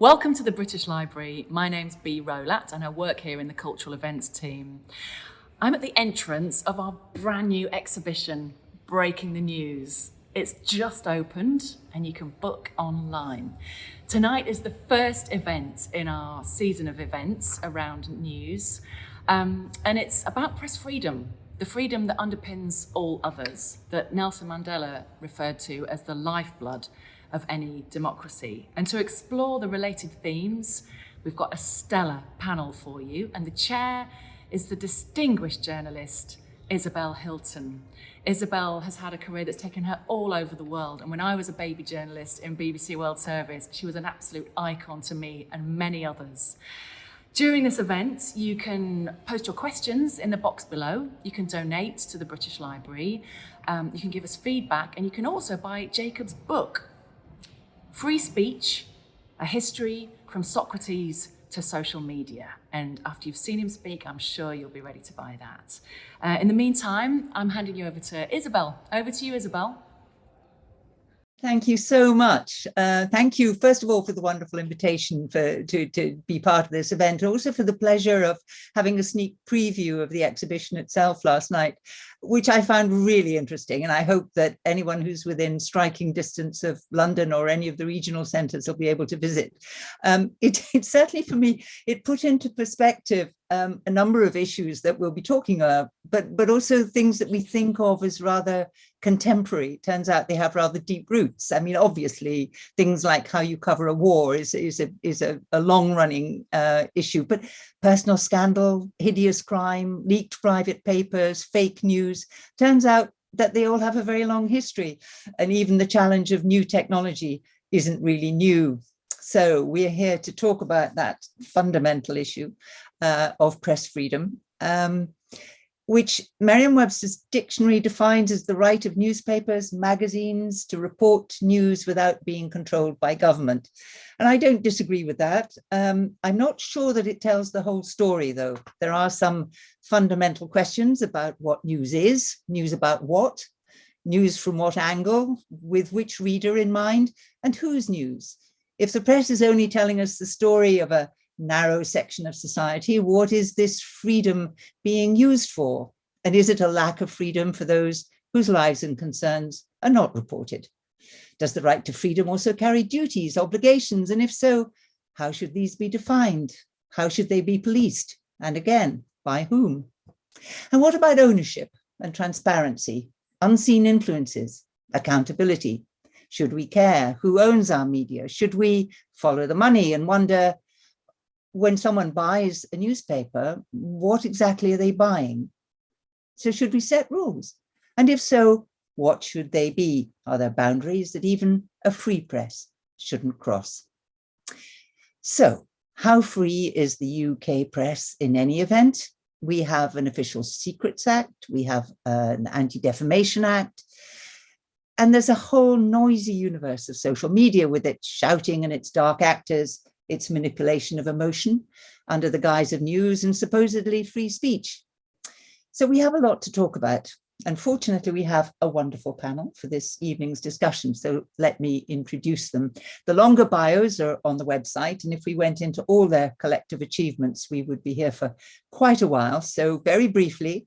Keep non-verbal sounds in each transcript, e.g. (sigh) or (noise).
Welcome to the British Library. My name's Bea Rowlatt and I work here in the cultural events team. I'm at the entrance of our brand new exhibition, Breaking the News. It's just opened and you can book online. Tonight is the first event in our season of events around news. Um, and it's about press freedom, the freedom that underpins all others, that Nelson Mandela referred to as the lifeblood of any democracy. And to explore the related themes, we've got a stellar panel for you. And the chair is the distinguished journalist, Isabel Hilton. Isabel has had a career that's taken her all over the world. And when I was a baby journalist in BBC World Service, she was an absolute icon to me and many others. During this event, you can post your questions in the box below. You can donate to the British Library. Um, you can give us feedback and you can also buy Jacob's book, Free Speech, A History from Socrates to Social Media. And after you've seen him speak, I'm sure you'll be ready to buy that. Uh, in the meantime, I'm handing you over to Isabel. Over to you, Isabel. Thank you so much. Uh, thank you, first of all, for the wonderful invitation for to, to be part of this event, also for the pleasure of having a sneak preview of the exhibition itself last night, which I found really interesting. And I hope that anyone who's within striking distance of London or any of the regional centres will be able to visit. Um, (laughs) it, it certainly, for me, it put into perspective um, a number of issues that we'll be talking about, but, but also things that we think of as rather contemporary. It turns out they have rather deep roots. I mean, obviously, things like how you cover a war is, is, a, is a, a long-running uh, issue, but personal scandal, hideous crime, leaked private papers, fake news, turns out that they all have a very long history. And even the challenge of new technology isn't really new. So we're here to talk about that fundamental issue uh, of press freedom, um, which Merriam-Webster's dictionary defines as the right of newspapers, magazines to report news without being controlled by government. And I don't disagree with that. Um, I'm not sure that it tells the whole story, though. There are some fundamental questions about what news is, news about what, news from what angle, with which reader in mind, and whose news. If the press is only telling us the story of a narrow section of society, what is this freedom being used for? And is it a lack of freedom for those whose lives and concerns are not reported? Does the right to freedom also carry duties, obligations? And if so, how should these be defined? How should they be policed? And again, by whom? And what about ownership and transparency, unseen influences, accountability? Should we care who owns our media? Should we follow the money and wonder when someone buys a newspaper, what exactly are they buying? So should we set rules? And if so, what should they be? Are there boundaries that even a free press shouldn't cross? So how free is the UK press in any event? We have an Official Secrets Act, we have uh, an Anti-Defamation Act, and there's a whole noisy universe of social media with its shouting and its dark actors its manipulation of emotion under the guise of news and supposedly free speech. So we have a lot to talk about. Unfortunately, we have a wonderful panel for this evening's discussion, so let me introduce them. The longer bios are on the website, and if we went into all their collective achievements, we would be here for quite a while. So very briefly,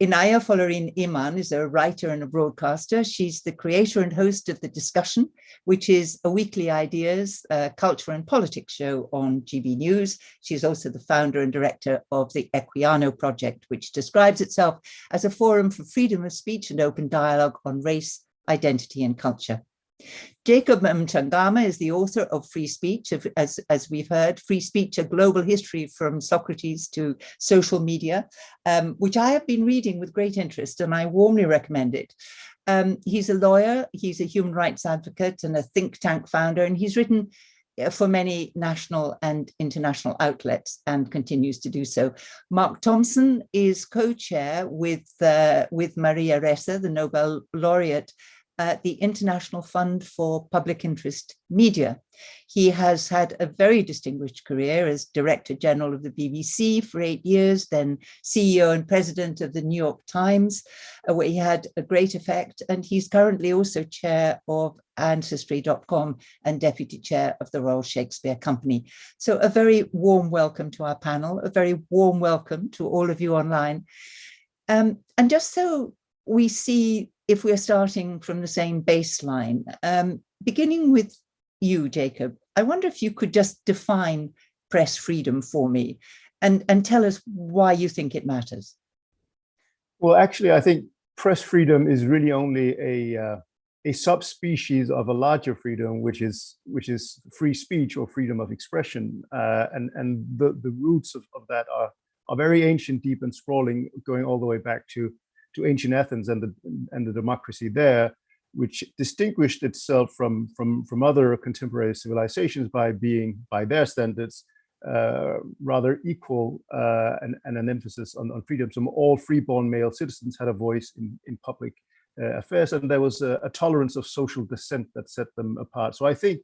Inaya Folarin Iman is a writer and a broadcaster. She's the creator and host of The Discussion, which is a weekly ideas, uh, culture and politics show on GB News. She's also the founder and director of the Equiano project, which describes itself as a forum for freedom of speech and open dialogue on race, identity and culture. Jacob Mchangama is the author of Free Speech, as, as we've heard, Free Speech, a global history from Socrates to social media, um, which I have been reading with great interest and I warmly recommend it. Um, he's a lawyer, he's a human rights advocate and a think tank founder, and he's written for many national and international outlets and continues to do so. Mark Thompson is co-chair with, uh, with Maria Ressa, the Nobel laureate, at the International Fund for Public Interest Media. He has had a very distinguished career as Director General of the BBC for eight years, then CEO and President of the New York Times, uh, where he had a great effect. And he's currently also Chair of Ancestry.com and Deputy Chair of the Royal Shakespeare Company. So a very warm welcome to our panel, a very warm welcome to all of you online. Um, and just so we see if we're starting from the same baseline, um, beginning with you, Jacob, I wonder if you could just define press freedom for me and, and tell us why you think it matters. Well, actually, I think press freedom is really only a uh, a subspecies of a larger freedom, which is which is free speech or freedom of expression, uh, and and the the roots of, of that are are very ancient, deep, and sprawling, going all the way back to to ancient Athens and the and the democracy there, which distinguished itself from from from other contemporary civilizations by being by their standards uh, rather equal uh, and, and an emphasis on, on freedom. So all freeborn male citizens had a voice in in public uh, affairs, and there was a, a tolerance of social dissent that set them apart. So I think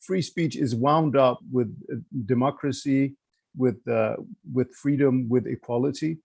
free speech is wound up with uh, democracy, with uh, with freedom, with equality.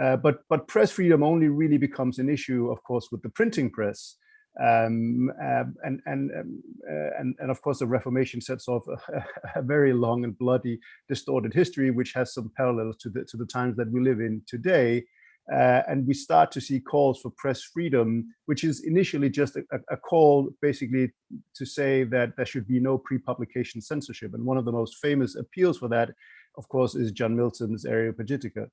Uh, but but press freedom only really becomes an issue, of course, with the printing press, um, uh, and and um, uh, and and of course the Reformation sets off a, (laughs) a, very long and bloody, distorted history, which has some parallels to the to the times that we live in today. Uh, and we start to see calls for press freedom, which is initially just a, a, call basically to say that there should be no pre-publication censorship. And one of the most famous appeals for that, of course, is John Milton's Areopagitica.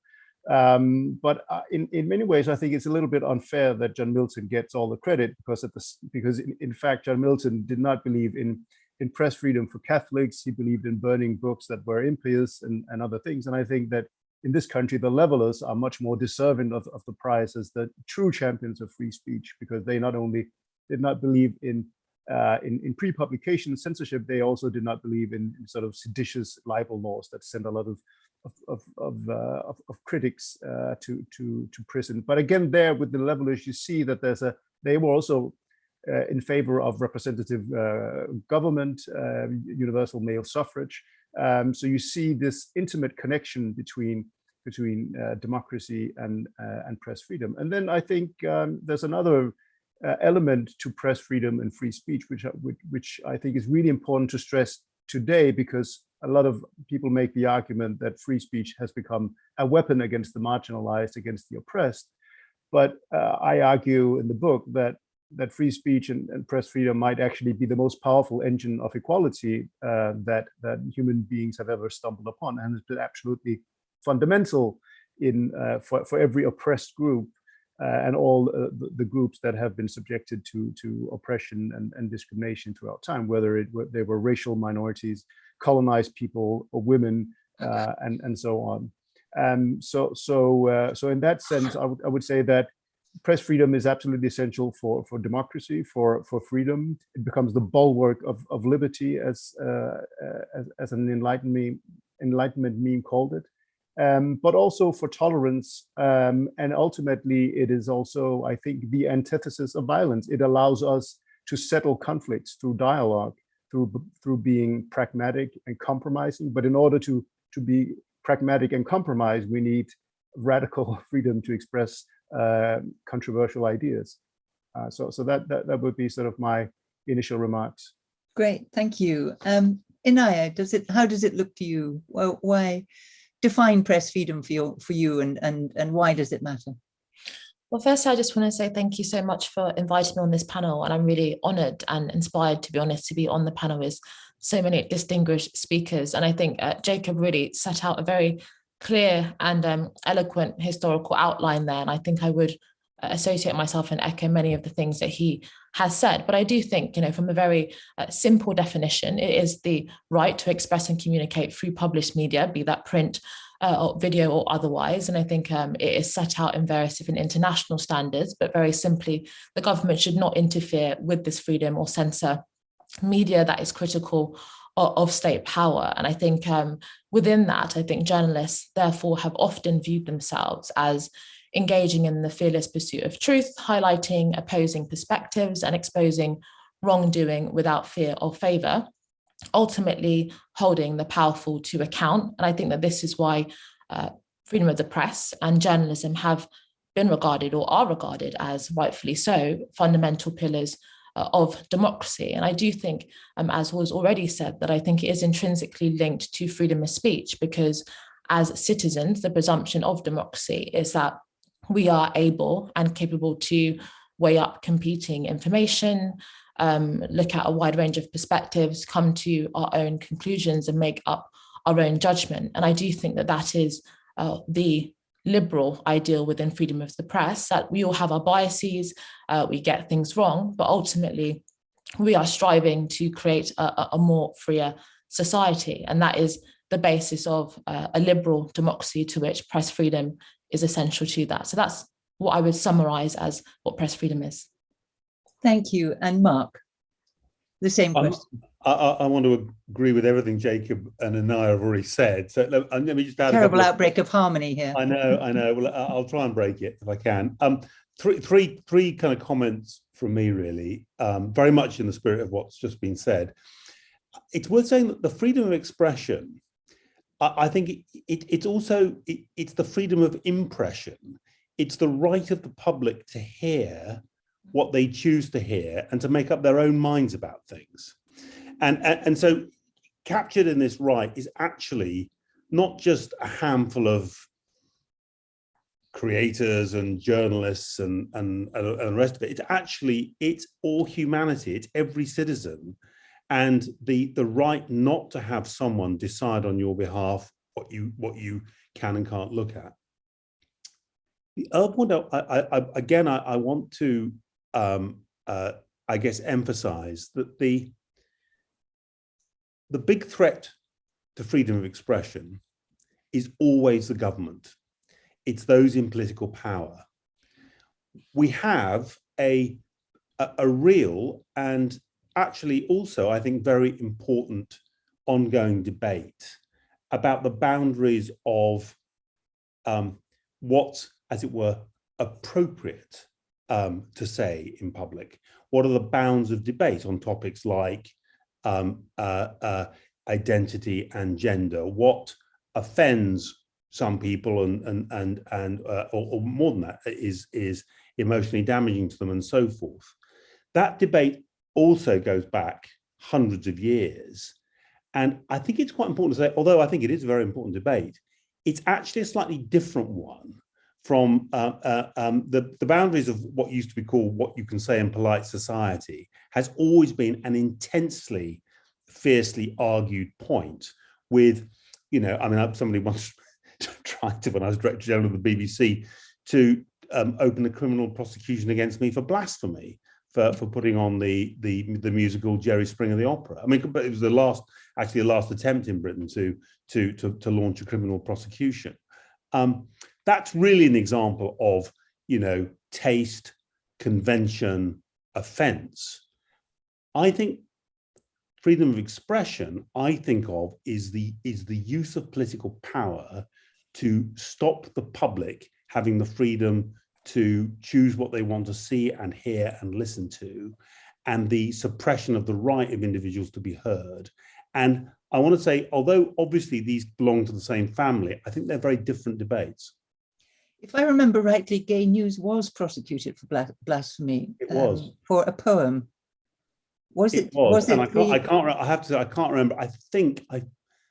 Um, but uh, in, in many ways, I think it's a little bit unfair that John Milton gets all the credit because at the, because in, in fact, John Milton did not believe in in press freedom for Catholics. He believed in burning books that were impious and, and other things. And I think that in this country, the levelers are much more deserving of, of the prize as the true champions of free speech, because they not only did not believe in uh, in, in pre-publication censorship, they also did not believe in, in, sort of seditious libel laws that sent a lot of of of of, uh, of, of critics uh, to to to prison. But again, there with the levelers, you see that there's a they were also uh, in favor of representative uh, government, um, universal male suffrage. Um, so you see this intimate connection between between uh, democracy and uh, and press freedom. And then I think um, there's another element to press freedom and free speech, which, which which I think is really important to stress today because a lot of people make the argument that free speech has become a weapon against the marginalized, against the oppressed. But uh, I argue in the book that that free speech and, and, press freedom might actually be the most powerful engine of equality uh, that that human beings have ever stumbled upon, and has been absolutely fundamental in uh, for for every oppressed group and all uh, the, the, groups that have been subjected to to oppression and, and discrimination throughout time, whether it they were racial minorities, colonized people or women uh, and and so on. Um, so so uh, so in that sense, I would I would say that press freedom is absolutely essential for for democracy, for for freedom. It becomes the bulwark of of liberty, as uh, as, as an enlightenment enlightenment meme called it. Um, but also for tolerance. Um, and ultimately, it is also, I think, the antithesis of violence. It allows us to settle conflicts through dialogue through through being pragmatic and compromising. But in order to to be pragmatic and compromise, we need radical (laughs) freedom to express uh, controversial ideas. Uh, so so that, that that would be sort of my initial remarks. Great, thank you. Um, Inaya, does it? How does it look to you? Why define press freedom for you, for you, and and and why does it matter? Well, first, I just want to say thank you so much for inviting me on this panel. And I'm really honored and inspired, to be honest, to be on the panel with so many distinguished speakers. And I think uh, Jacob really set out a very clear and um, eloquent historical outline there. And I think I would associate myself and echo many of the things that he has said. But I do think, you know, from a very uh, simple definition, it is the right to express and communicate through published media, be that print, uh, or video or otherwise. And I think um, it is set out in various different international standards, but very simply, the government should not interfere with this freedom or censor media that is critical of, state power. And I think um, within that, I think journalists therefore have often viewed themselves as engaging in the fearless pursuit of truth, highlighting opposing perspectives and exposing wrongdoing without fear or favor, ultimately holding the powerful to account. And I think that this is why uh, freedom of the press and journalism have been regarded or are regarded as rightfully so fundamental pillars uh, of democracy. And I do think, um, as was already said, that I think it is intrinsically linked to freedom of speech because as citizens, the presumption of democracy is that we are able and capable to weigh up competing information, um, look at a wide range of perspectives, come to our own conclusions and make up our own judgment. And I do think that that is uh, the liberal ideal within freedom of the press, that we all have our biases, uh, we get things wrong, but ultimately we are striving to create a, a more freer society. And that is the basis of uh, a liberal democracy to which press freedom is essential to that. So that's what I would summarize as what press freedom is. Thank you. And Mark, the same Um, question. I, I, I want to agree with everything Jacob and Inaya have already said. So let, and let me just add a Terrible couple of- outbreak of harmony here. I know, I know. Well, I- I'll try and break it if I can. Um, three, three, three kind of comments from me, really, um, very much in the spirit of what's just been said. It's worth saying that the freedom of expression, I, think it, it, it's also it, it's the freedom of impression. It's the right of the public to hear what they choose to hear and to make up their own minds about things. And, and, and so captured in this right is actually not just a handful of creators and journalists and, and, and the rest of it. It's actually, it's all humanity, it's every citizen. And the, the right not to have someone decide on your behalf what you, what you can and can't look at. The other point, I, I, I, again, I, I want to, um, uh, I guess, emphasize that the, the big threat to freedom of expression is always the government. It's those in political power. We have a, a, a real and actually also, I think, very important ongoing debate about the boundaries of um, what's, as it were, appropriate um, to say in public. What are the bounds of debate on topics like um, uh, uh, identity and gender? What offends some people and and and and uh, or, or, more than that is is emotionally damaging to them and so forth. That debate also goes back hundreds of years, and I think it's quite important to say. Although I think it is a very important debate, it's actually a slightly different one from uh, uh, um, the the boundaries of what used to be called what you can say in polite society has always been an intensely fiercely argued point with you know i mean somebody (laughs) once tried to when i was director general of the bbc to um, open a criminal prosecution against me for blasphemy for for putting on the the the musical jerry springer the opera. I mean but it was the last actually the last attempt in britain to to to, to launch a criminal prosecution. Um, that's really an example of you know taste convention offense. I think freedom of expression i think of is the is the use of political power to stop the public having the freedom to choose what they want to see and hear and listen to and the suppression of the right of individuals to be heard and i want to say although obviously these belong to the same family i think they're very different debates if I remember rightly, Gay News was prosecuted for blasphemy. It was. Um, for a poem. Was it? it was, was and it I can't, the- I can't, I have to say, I can't remember. I think I,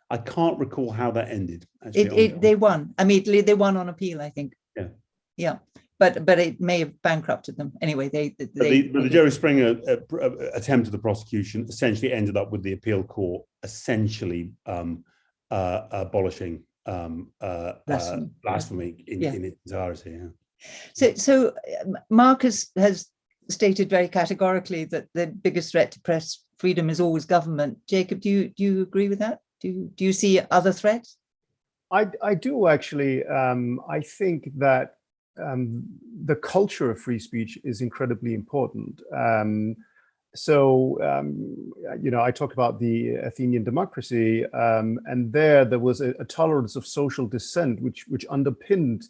I can't recall how that ended. actually, It, it, they won. I mean, they they won on appeal, I think. Yeah. Yeah, but but it may have bankrupted them. Anyway, they they. But the, but the Jerry Springer uh, uh, attempt at the prosecution essentially ended up with the appeal court essentially um, uh, abolishing um, uh, Blasphemy, uh, blasphemy in, Yeah. in its entirety. Yeah. So so um, Marcus has stated very categorically that the biggest threat to press freedom is always government. Jacob, do you do you agree with that? Do you, do you see other threats? I, I do actually. Um, I think that um, the culture of free speech is incredibly important. Um, so, um, you know, I talk about the Athenian democracy, um, and there there was a, a tolerance of social dissent, which which underpinned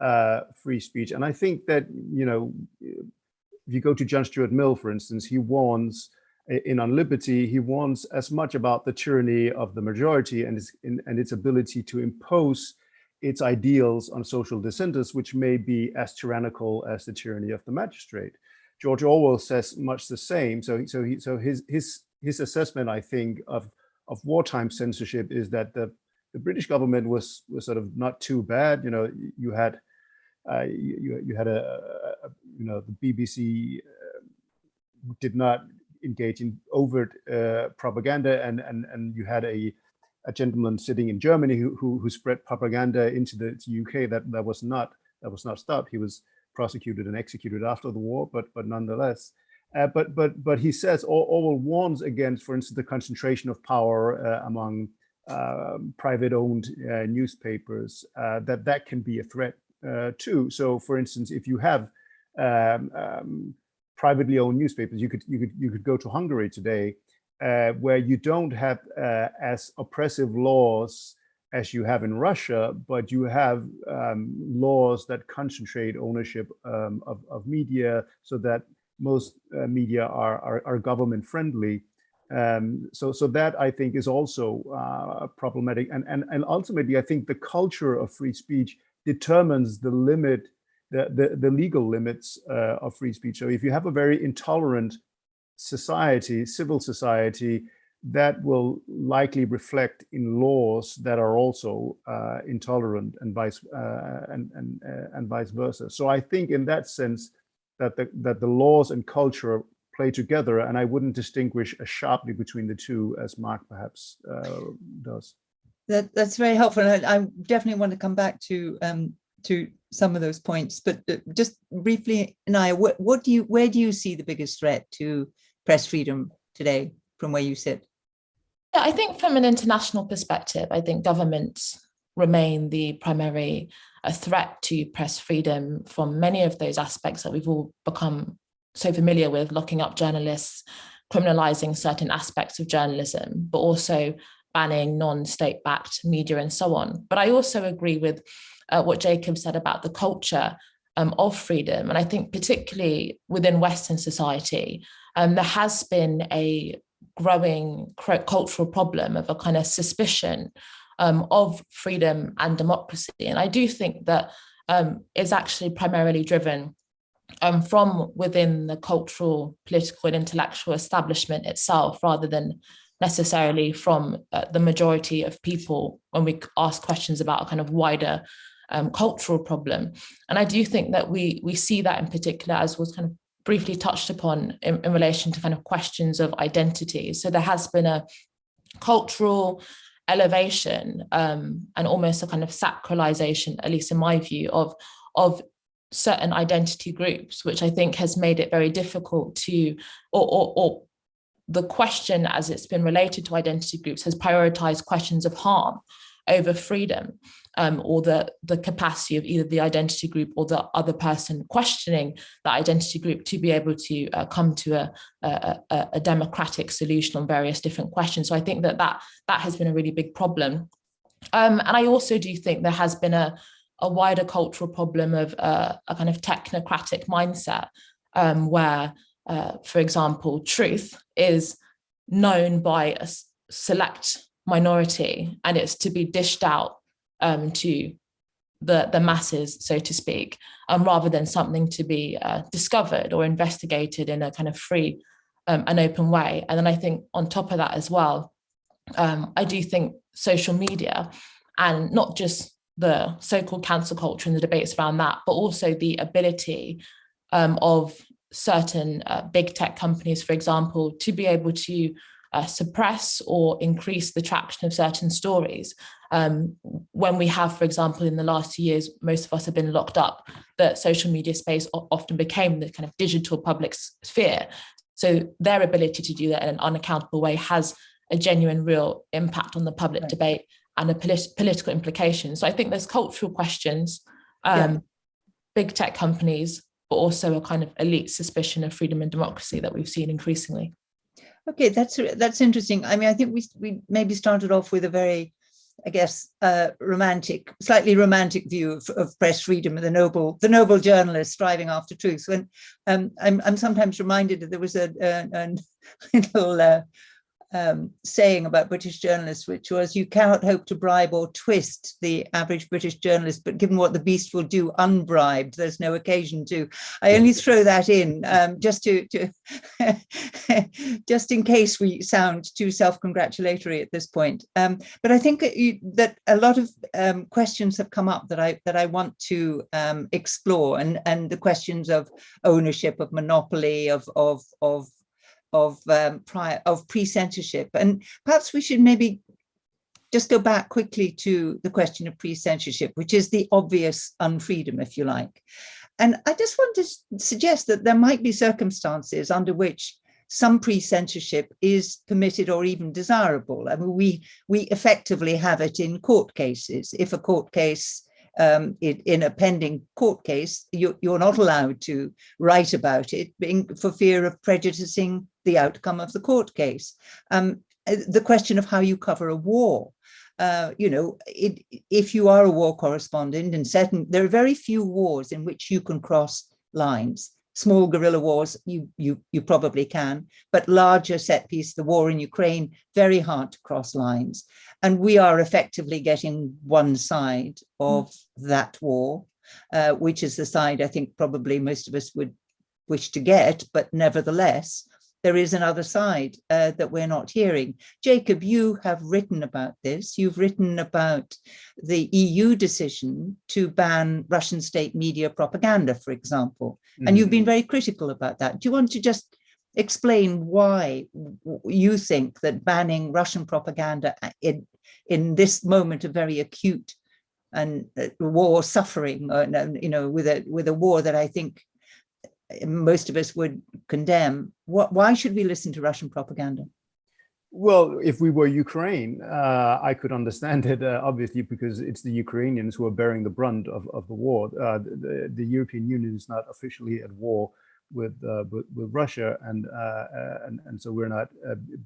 uh, free speech. And I think that, you know, if you go to John Stuart Mill, for instance, he warns in On Liberty, he warns as much about the tyranny of the majority and its, and its ability to impose its ideals on social dissenters, which may be as tyrannical as the tyranny of the magistrate. George Orwell says much the same. So, so, he, so his, his, his assessment, I think, of, of wartime censorship is that the, the British government was, was sort of not too bad. You know, you had, uh, you, you had a, a, you know, the BBC uh, did not engage in overt uh, propaganda and, and, and you had a, a gentleman sitting in Germany who, who, who spread propaganda into the UK that, that was not that was not stopped. He was prosecuted and executed after the war, but but nonetheless. Uh, but but but he says Orwell warns against, for instance, the concentration of power uh, among uh, private-owned newspapers. Uh, that that can be a threat uh, too. So, for instance, if you have um, um, privately owned newspapers, you could you could you could go to Hungary today, where you don't have as oppressive laws as you have in Russia, but you have um, laws that concentrate ownership um, of, of, media so that most uh, media are, are, are, government friendly. Um, so, so that I think is also uh, problematic. And, and, and ultimately, I think the culture of free speech determines the limit, the, the, the legal limits uh, of free speech. So if you have a very intolerant society, civil society, that will likely reflect in laws that are also uh, intolerant and vice uh, and and uh, and vice versa. So I think in that sense that the that the laws and culture play together, and I wouldn't distinguish as sharply between the two as Mark perhaps uh, does. That that's very helpful. I, I, definitely want to come back to um, to some of those points, but uh, just briefly, Naya, what, what do you where do you see the biggest threat to press freedom today from where you sit? Yeah, I think from an international perspective, I think governments remain the primary a threat to press freedom from many of those aspects that we've all become so familiar with, locking up journalists, criminalizing certain aspects of journalism, but also banning non-state backed media and so on. But I also agree with uh, what Jacob said about the culture um, of freedom. And I think particularly within Western society, um, there has been a growing cultural problem of a kind of suspicion um, of freedom and democracy. And I do think that um, is actually primarily driven um, from within the cultural, political and intellectual establishment itself, rather than necessarily from uh, the majority of people when we ask questions about a kind of wider um, cultural problem. And I do think that we we see that in particular as was kind of briefly touched upon in, in relation to kind of questions of identity. So there has been a cultural elevation um, and almost a kind of sacralization, at least in my view, of, of certain identity groups, which I think has made it very difficult to, or, or, or the question as it's been related to identity groups has prioritized questions of harm over freedom um, or the, the capacity of either the identity group or the other person questioning that identity group to be able to uh, come to a, a, a, democratic solution on various different questions. So I think that that, that has been a really big problem. Um, and I also do think there has been a, a wider cultural problem of uh, a kind of technocratic mindset um, where, uh, for example, truth is known by a select minority and it's to be dished out um, to the, the masses, so to speak, um, rather than something to be uh, discovered or investigated in a kind of free um, and open way. And then I think on top of that as well, um, I do think social media and not just the so-called cancel culture and the debates around that, but also the ability um, of certain uh, big tech companies, for example, to be able to uh, suppress or increase the traction of certain stories. Um, when we have, for example, in the last two years, most of us have been locked up, the social media space often became the kind of digital public sphere. So their ability to do that in an unaccountable way has a genuine real impact on the public right. debate and a polit political implication. So I think there's cultural questions, um, yeah. big tech companies, but also a kind of elite suspicion of freedom and democracy that we've seen increasingly. Okay, that's that's interesting. I mean, I think we we maybe started off with a very I guess, uh, romantic, slightly romantic view of, of press freedom and the noble, the noble journalist striving after truth. When um, I'm, I'm sometimes reminded that there was a, a, a (laughs) little uh, um, saying about British journalists, which was you cannot hope to bribe or twist the average British journalist, but given what the beast will do unbribed, there's no occasion to. I only throw that in um, just to, to (laughs) just in case we sound too self-congratulatory at this point. Um, but I think that, you, that a lot of um, questions have come up that I that I want to um, explore, and and the questions of ownership, of monopoly, of of of of um, prior of pre-censorship. And perhaps we should maybe just go back quickly to the question of pre-censorship, which is the obvious unfreedom, if you like. And I just want to suggest that there might be circumstances under which some pre-censorship is permitted or even desirable. I mean, we, we effectively have it in court cases. If a court case um, in, in, a pending court case, you, are not allowed to write about it being for fear of prejudicing the outcome of the court case. Um, uh, the question of how you cover a war. Uh, you know, it, if you are a war correspondent and certain, there are very few wars in which you can cross lines. Small guerrilla wars, you you you probably can, but larger set piece, the war in Ukraine, very hard to cross lines. And we are effectively getting one side of mm. that war, uh, which is the side I think probably most of us would wish to get, but nevertheless, there is another side uh, that we're not hearing. Jacob, you have written about this. You've written about the EU decision to ban Russian state media propaganda, for example, mm -hmm. and you've been mm-hmm. very critical about that. Do you want to just explain why you think that banning Russian propaganda in, in this moment of very acute and uh, war suffering, uh, you know, with a with a war that I think most of us would condemn. What, why should we listen to Russian propaganda? Well, if we were Ukraine, uh, I could understand it, uh, obviously, because it's the Ukrainians who are bearing the brunt of, of the war. Uh, the, the, European Union is not officially at war with uh, with, with, Russia, and, uh, uh, and, and so we're not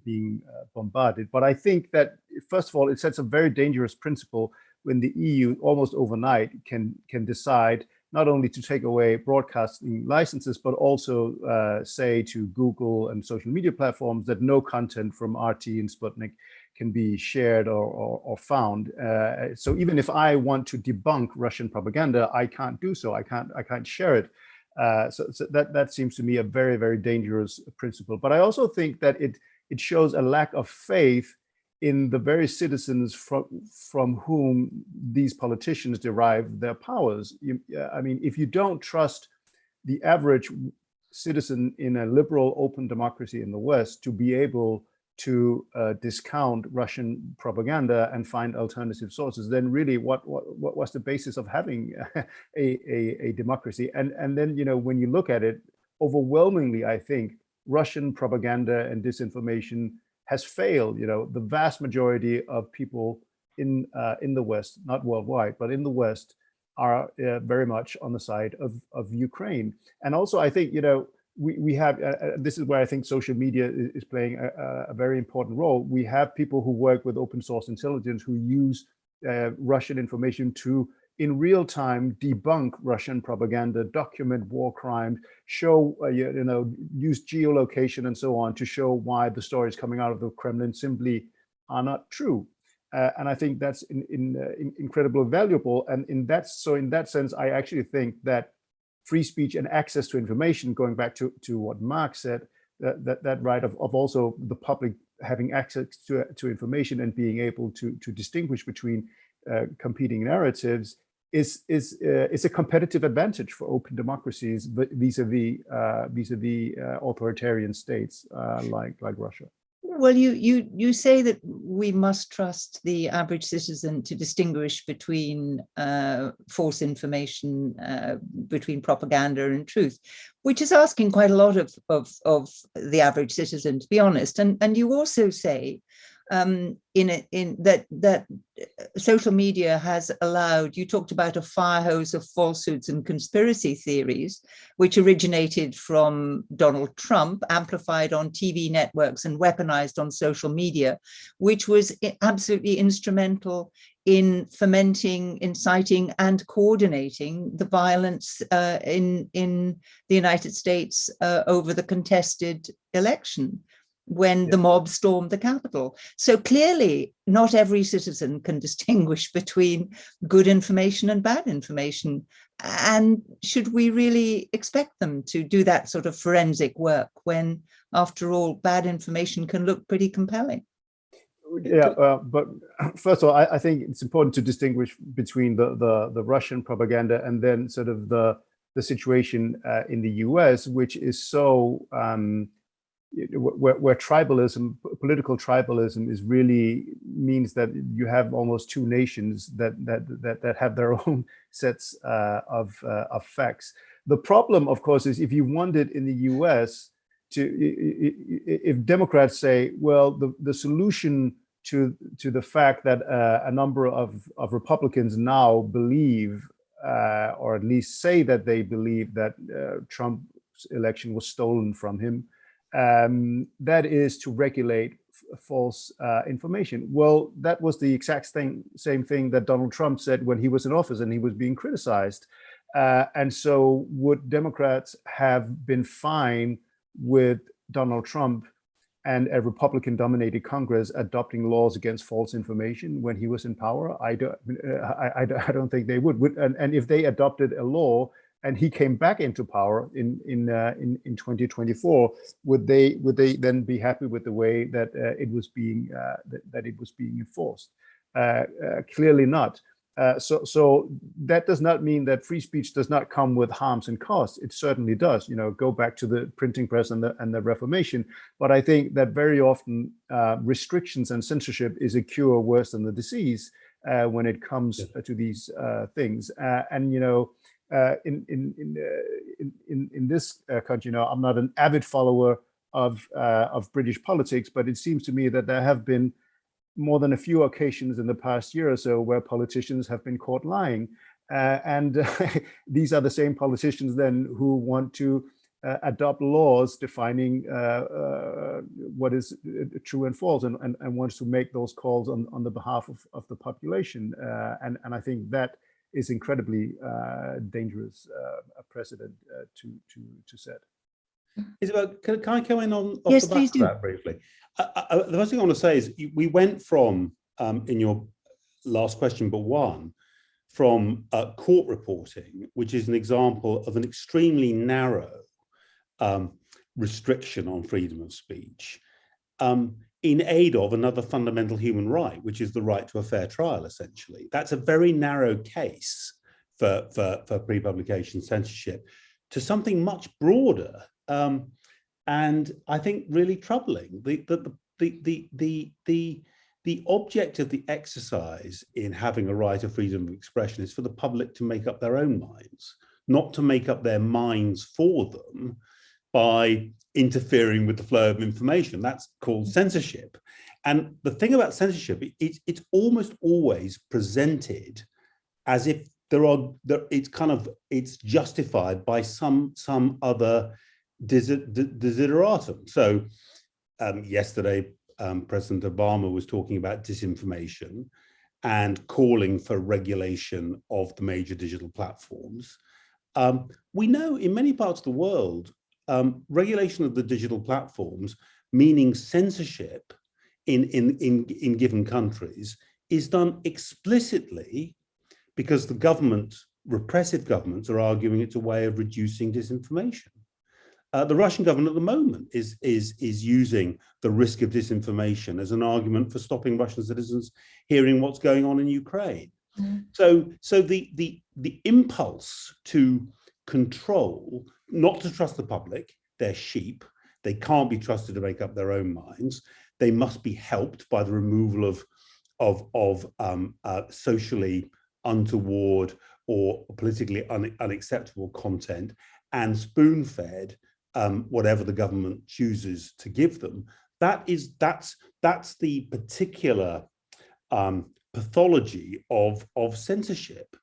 being bombarded. But I think that, first of all, it sets a very dangerous principle when the EU almost overnight can can decide not only to take away broadcasting licenses, but also uh, say to Google and social media platforms that no content from RT and Sputnik can be shared or, or, or found. Uh, so even if I want to debunk Russian propaganda, I can't do so. I can't. I can't share it. Uh, so, so, that that seems to me a very very dangerous principle. But I also think that it it shows a lack of faith in the very citizens from from whom these politicians derive their powers. You, I mean, if you don't trust the average citizen in a liberal, open democracy in the West to be able to uh, discount Russian propaganda and find alternative sources, then really what, what, what was the basis of having (laughs) a, a, a democracy? And, and then, you know, when you look at it, overwhelmingly, I think Russian propaganda and disinformation has failed. You know, the vast majority of people in uh, in the West, not worldwide, but in the West, are uh, very much on the side of of Ukraine. And also, I think you know we we have uh, uh this is where I think social media is, playing a, a, very important role. We have people who work with open source intelligence who use uh, Russian information to in real time debunk Russian propaganda, document war crimes, show, uh, you, you, know, use geolocation and so on to show why the stories coming out of the Kremlin simply are not true. Uh, and I think that's in, in, uh, in incredibly valuable. And in that, so in that sense, I actually think that free speech and access to information, going back to, to what Mark said, that, that, that right of, of also the public having access to, to information and being able to, to distinguish between uh, competing narratives is is uh, is a competitive advantage for open democracies vis-a-vis uh, vis-a-vis uh, authoritarian states uh, like like Russia. Well, you you you say that we must trust the average citizen to distinguish between uh, false information, uh, between propaganda and truth, which is asking quite a lot of of of the average citizen, to be honest. And and you also say um, in in that that uh, social media has allowed. You talked about a fire hose of falsehoods and conspiracy theories, which originated from Donald Trump, amplified on TV networks and weaponized on social media, which was absolutely instrumental in fomenting, inciting and coordinating the violence uh, in, in the United States uh, over the contested election when yeah. the mob stormed the Capitol. So clearly not every citizen can (laughs) distinguish between good information and bad information. And should we really expect them to do that sort of forensic work when, after all, bad information can look pretty compelling? yeah, uh, but (clears throat) first of all, I, I, think it's important to distinguish between the, the, the Russian propaganda and then sort of the the situation uh, in the U.S., which is so um, where, where, tribalism, political tribalism, is really means that you have almost two nations that that that that have their (laughs) own sets uh, of uh, of facts. The problem, of course, is if you wanted in the U.S to if Democrats say, well, the, the solution to to the fact that uh, a number of, of Republicans now believe, uh, or at least say that they believe that uh, Trump's election was stolen from him, um, that is to regulate false uh, information. Well, that was the exact thing, same thing that Donald Trump said when he was in office and he was being criticized. Uh, and so would Democrats have been fine with Donald Trump and a Republican dominated Congress adopting laws against false information when he was in power? I don't, uh, I, I, don't think they would. And, and if they adopted a law and he came back into power in in uh, in, in 2024, would they would they then be happy with the way that uh, it was being uh, that, that, it was being enforced? Uh, uh, clearly not. Uh, so, so that does not mean that free speech does not come with harms and costs. It certainly does. You know, go back to the printing press and the and the Reformation. But I think that very often uh, restrictions and censorship is a cure worse than the disease uh, when it comes yeah. to these uh, things. Uh, and you know, in in in, in in this country, Now, I'm not an avid follower of of British politics, but it seems to me that there have been more than a few occasions in the past year or so where politicians have been caught lying. Uh, and uh, (laughs) these are the same politicians then who want to uh, adopt laws defining uh, uh, what is uh, true and false and, and, and, wants to make those calls on, on the behalf of, of the population. and, and I think that is incredibly dangerous a precedent to, to, to set. Isabel, can, can I come in on off yes, the back of that briefly? the first thing I want to say is we went from, um, in your last question, but one, from uh, court reporting, which is an example of an extremely narrow um, restriction on freedom of speech, um, in aid of another fundamental human right, which is the right to a fair trial, essentially. That's a very narrow case for, for, for pre-publication censorship to something much broader um, and I think really troubling. The, the, the, the, the, the, the object of the exercise in having a right of freedom of expression is for the public to make up their own minds, not to make up their minds for them by interfering with the flow of information. That's called censorship. And the thing about censorship, it, it's almost always presented as if there are, there, it's kind of, it's justified by some, some other desideratum. So um, yesterday, um, President Obama was talking about disinformation and calling for regulation of the major digital platforms. Um, we know in many parts of the world, um, regulation of the digital platforms, meaning censorship in, in, in, in given countries, is done explicitly because the government, repressive governments are arguing it's a way of reducing disinformation. Uh, the Russian government at the moment is, is, is using the risk of disinformation as an argument for stopping Russian citizens hearing what's going on in Ukraine. Mm. So, so the, the, the impulse to control, not to trust the public, they're sheep, they can't be trusted to make up their own minds, they must be helped by the removal of, of, of um, uh, socially untoward or politically un unacceptable content and spoon-fed um, whatever the government chooses to give them, that is that's that's the particular um, pathology of of censorship.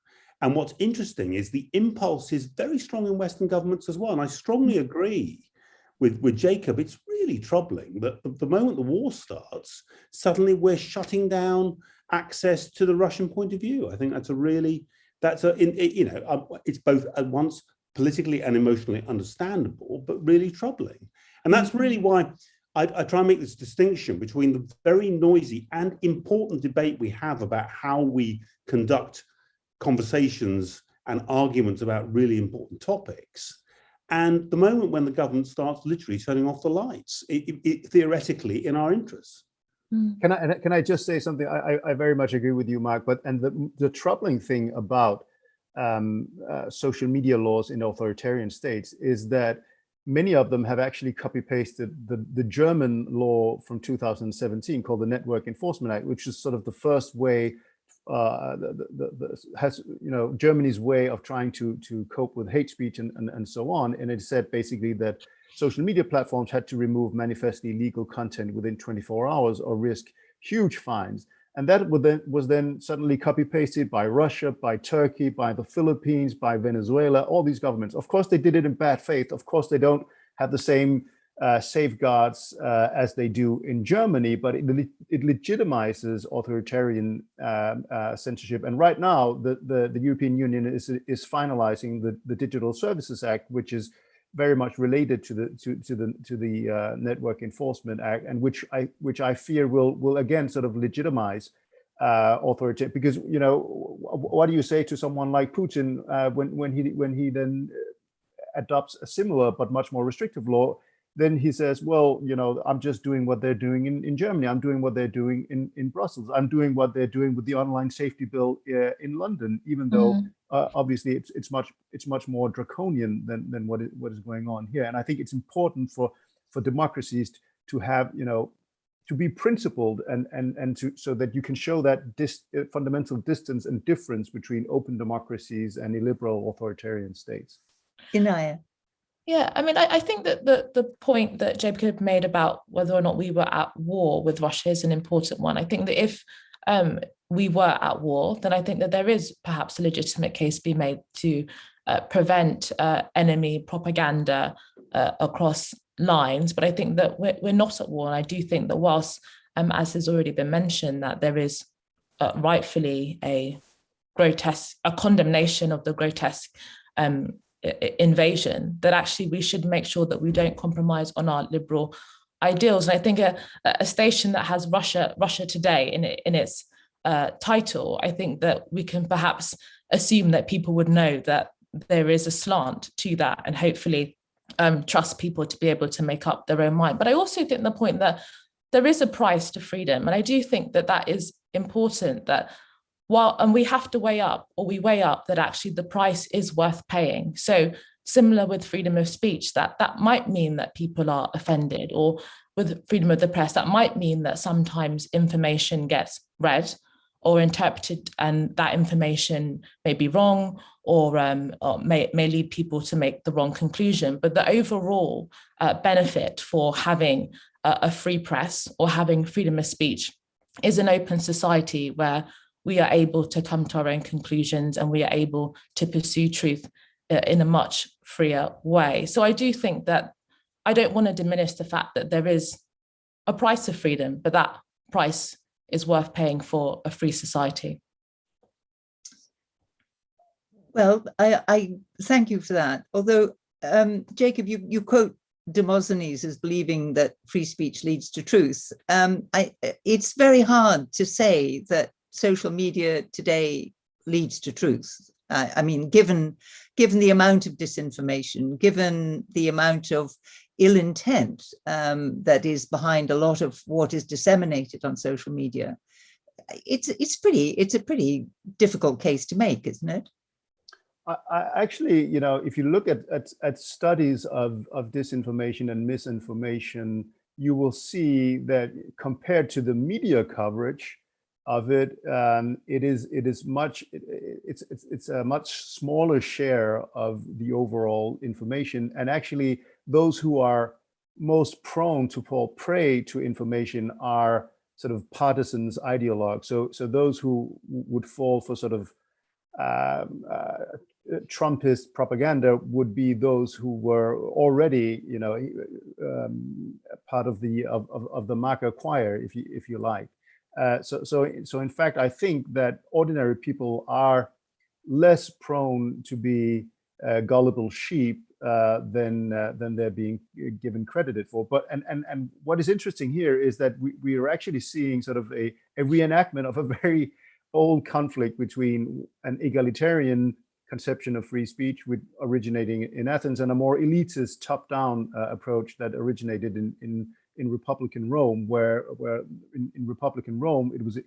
And what's interesting is the impulse is very strong in Western governments as well. And I strongly agree with, with Jacob. It's really troubling that the, moment the war starts, suddenly we're shutting down access to the Russian point of view. I think that's a really, that's a, in, it, you know, uh, it's both at once politically and emotionally understandable, but really troubling. And that's really why I, I, try and make this distinction between the very noisy and important debate we have about how we conduct conversations and arguments about really important topics. And the moment when the government starts literally turning off the lights, it, it, it, theoretically in our interests. Hmm. Can I can I just say something? I, I very much agree with you, Mark. But and the the troubling thing about um, uh, social media laws in authoritarian states is that many of them have actually copy pasted the, the German law from 2017 called the Network Enforcement Act, which is sort of the first way uh, the, the, the, has you know Germany's way of trying to to cope with hate speech and, and and so on. And it said basically that social media platforms had to remove manifestly illegal content within 24 hours or risk huge fines. And that then, was then suddenly copy pasted by Russia, by Turkey, by the Philippines, by Venezuela, all these governments. Of course, they did it in bad faith. Of course, they don't have the same uh, safeguards uh, as they do in Germany, but it, it legitimizes authoritarian um, uh, censorship. And right now, the, the, the, European Union is, is finalizing the, the Digital Services Act, which is very much related to the to, to the to the uh, Network Enforcement Act, and which I which I fear will will again sort of legitimize uh, authority. Because you know, what do you say to someone like Putin uh, when when he when he then adopts a similar but much more restrictive law? Then he says, well, you know, I'm just doing what they're doing in, in Germany. I'm doing what they're doing in, in Brussels. I'm doing what they're doing with the online safety bill uh, in London, even though mm. uh, obviously it's it's much it's much more draconian than than what is, what is going on here. And I think it's important for for democracies to have, you know, to be principled and and and to so that you can show that dis, uh, fundamental distance and difference between open democracies and illiberal authoritarian states. Inaya. Yeah, I mean, I, I, think that the, the point that Jacob made about whether or not we were at war with Russia is an important one. I think that if um, we were at war, then I think that there is perhaps a legitimate case to be made to uh, prevent uh, enemy propaganda uh, across lines. But I think that we're, we're not at war. And I do think that whilst, um, as has already been mentioned, that there is uh, rightfully a grotesque, a condemnation of the grotesque um, invasion, that actually we should make sure that we don't compromise on our liberal ideals. And I think a, a station that has Russia, Russia Today in, in its uh, title, I think that we can perhaps assume that people would know that there is a slant to that and hopefully um, trust people to be able to make up their own mind. But I also think the point that there is a price to freedom. And I do think that that is important that while and we have to weigh up or we weigh up that actually the price is worth paying so similar with freedom of speech that that might mean that people are offended or with freedom of the press that might mean that sometimes information gets read or interpreted and that information may be wrong or, um, or may, may lead people to make the wrong conclusion. But the overall uh, benefit for having a, a free press or having freedom of speech is an open society where we are able to come to our own conclusions and we are able to pursue truth uh, in a much freer way. So I do think that I don't want to diminish the fact that there is a price of freedom, but that price is worth paying for a free society. Well, I, I thank you for that. Although, um, Jacob, you, you quote Demosthenes as believing that free speech leads to truth. Um, I, it's very hard to say that social media today leads to truth. I mean, given, given the amount of disinformation, given the amount of ill intent um, that is behind a lot of what is disseminated on social media, it's it's pretty it's a pretty difficult case to make, isn't it? I, I actually, you know, if you look at, at, at studies of, of disinformation and misinformation, you will see that compared to the media coverage, of it, um, it is it is much it, it's it's it's a much smaller share of the overall information, and actually those who are most prone to fall prey to information are sort of partisans, ideologues. So, so those who would fall for sort of um, uh, Trumpist propaganda would be those who were already, you know, um, part of the of, of, of, the marker choir, if you if you like. Uh, so so so in fact, I think that ordinary people are less prone to be uh, gullible sheep uh, than uh, than they're being given credited for. But and and and what is interesting here is that we we are actually seeing sort of a a reenactment of a very old conflict between an egalitarian conception of free speech with originating in Athens and a more elitist top-down uh, approach that originated in, in, in Republican Rome, where, where in, in Republican Rome, it was uh,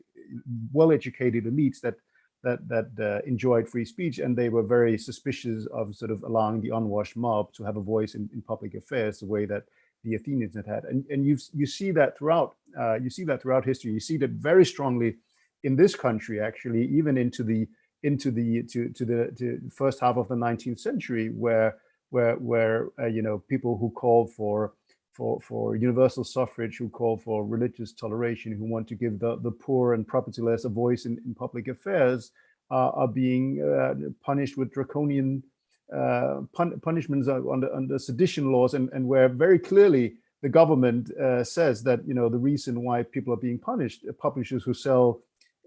well-educated elites that that that uh, enjoyed free speech and they were very suspicious of sort of allowing the unwashed mob to have a voice in, in public affairs the way that the Athenians had had. And, and you you see that throughout uh, you see that throughout history. You see that very strongly in this country, actually, even into the into the to to the to first half of the 19th century, where where where uh, you know people who called for for for universal suffrage, who call for religious toleration, who want to give the the poor and propertyless a voice in, in public affairs, uh, are being uh, punished with draconian uh, pun punishments under under sedition laws, and and where very clearly the government uh, says that you know the reason why people are being punished, publishers who sell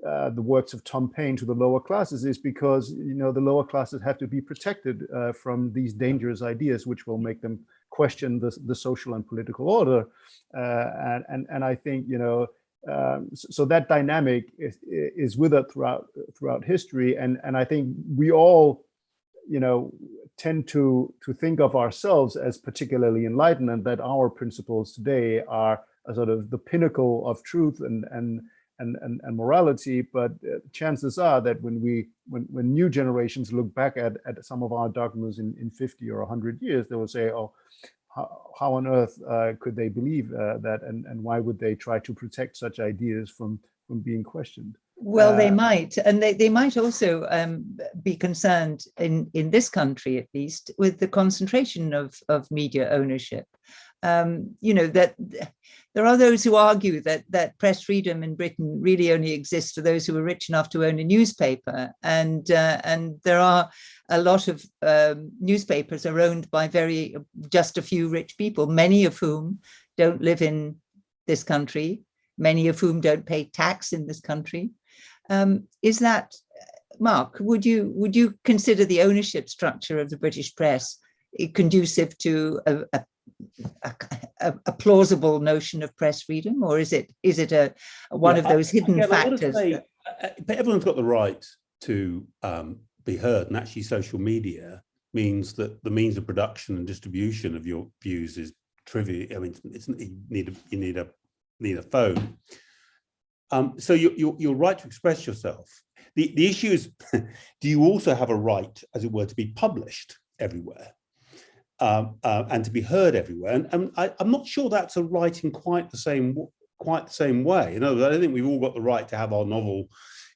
uh, the works of Tom Paine to the lower classes is because you know the lower classes have to be protected uh, from these dangerous ideas which will make them question the, the social and political order. Uh, and, and and I think you know um, so, so, that dynamic is, is with us throughout throughout history. And and I think we all you know tend to to think of ourselves as particularly enlightened and that our principles today are a sort of the pinnacle of truth and and and, and, and morality, but uh, chances are that when we when, when new generations look back at, at some of our dogmas in, in 50 or 100 years, they will say, oh, how, how on earth uh, could they believe uh, that and, and why would they try to protect such ideas from, from being questioned? Well, they uh, might, and they, they might also um, be concerned in, in this country, at least, with the concentration of, of media ownership um, you know, that there are those who argue that that press freedom in Britain really only exists for those who are rich enough to own a newspaper. And, uh, and there are a lot of um, newspapers are owned by very, just a few rich people, many of whom don't live in this country, many of whom don't pay tax in this country. Um, is that, Mark, would you, would you consider the ownership structure of the British press conducive to a, a a, a, a, plausible notion of press freedom, or is it is it a, a one yeah, of those hidden factors? Say, uh, uh, but everyone's got the right to um, be heard, and actually, social media means that the means of production and distribution of your views is trivial. I mean, it's, you need a you need a need a phone. Um, so you, you're, you're right to express yourself. The, the issue is, (laughs) do you also have a right, as it were, to be published everywhere? Um, uh, and to be heard everywhere. And, and I, am not sure that's a right in quite the same quite the same way. You know, I don't think we've all got the right to have our novel,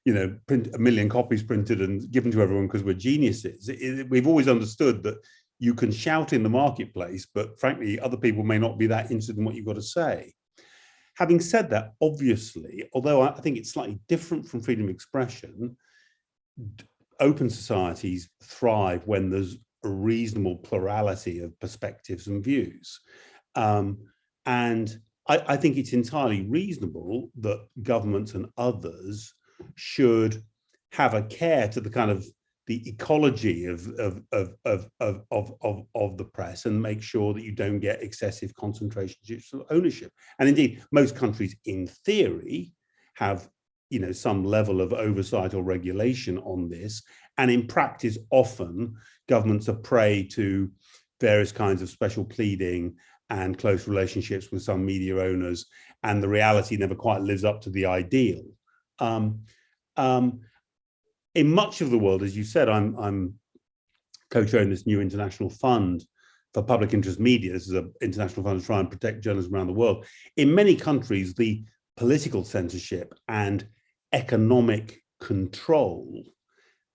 you know, print a million copies printed and given to everyone because we're geniuses. It, it, we've always understood that you can shout in the marketplace, but frankly, other people may not be that interested in what you've got to say. Having said that, obviously, although I think it's slightly different from freedom of expression, open societies thrive when there's a reasonable plurality of perspectives and views. Um, and I, I, think it's entirely reasonable that governments and others should have a care to the kind of the ecology of of of of of of, of, of the press and make sure that you don't get excessive concentrations of ownership. And indeed, most countries in theory have you know some level of oversight or regulation on this and in practice, often governments are prey to various kinds of special pleading and close relationships with some media owners, and the reality never quite lives up to the ideal. Um, um, in much of the world, as you said, I'm, I'm co-chairing this new international fund for public interest media. This is an international fund to try and protect journalism around the world. In many countries, the political censorship and economic control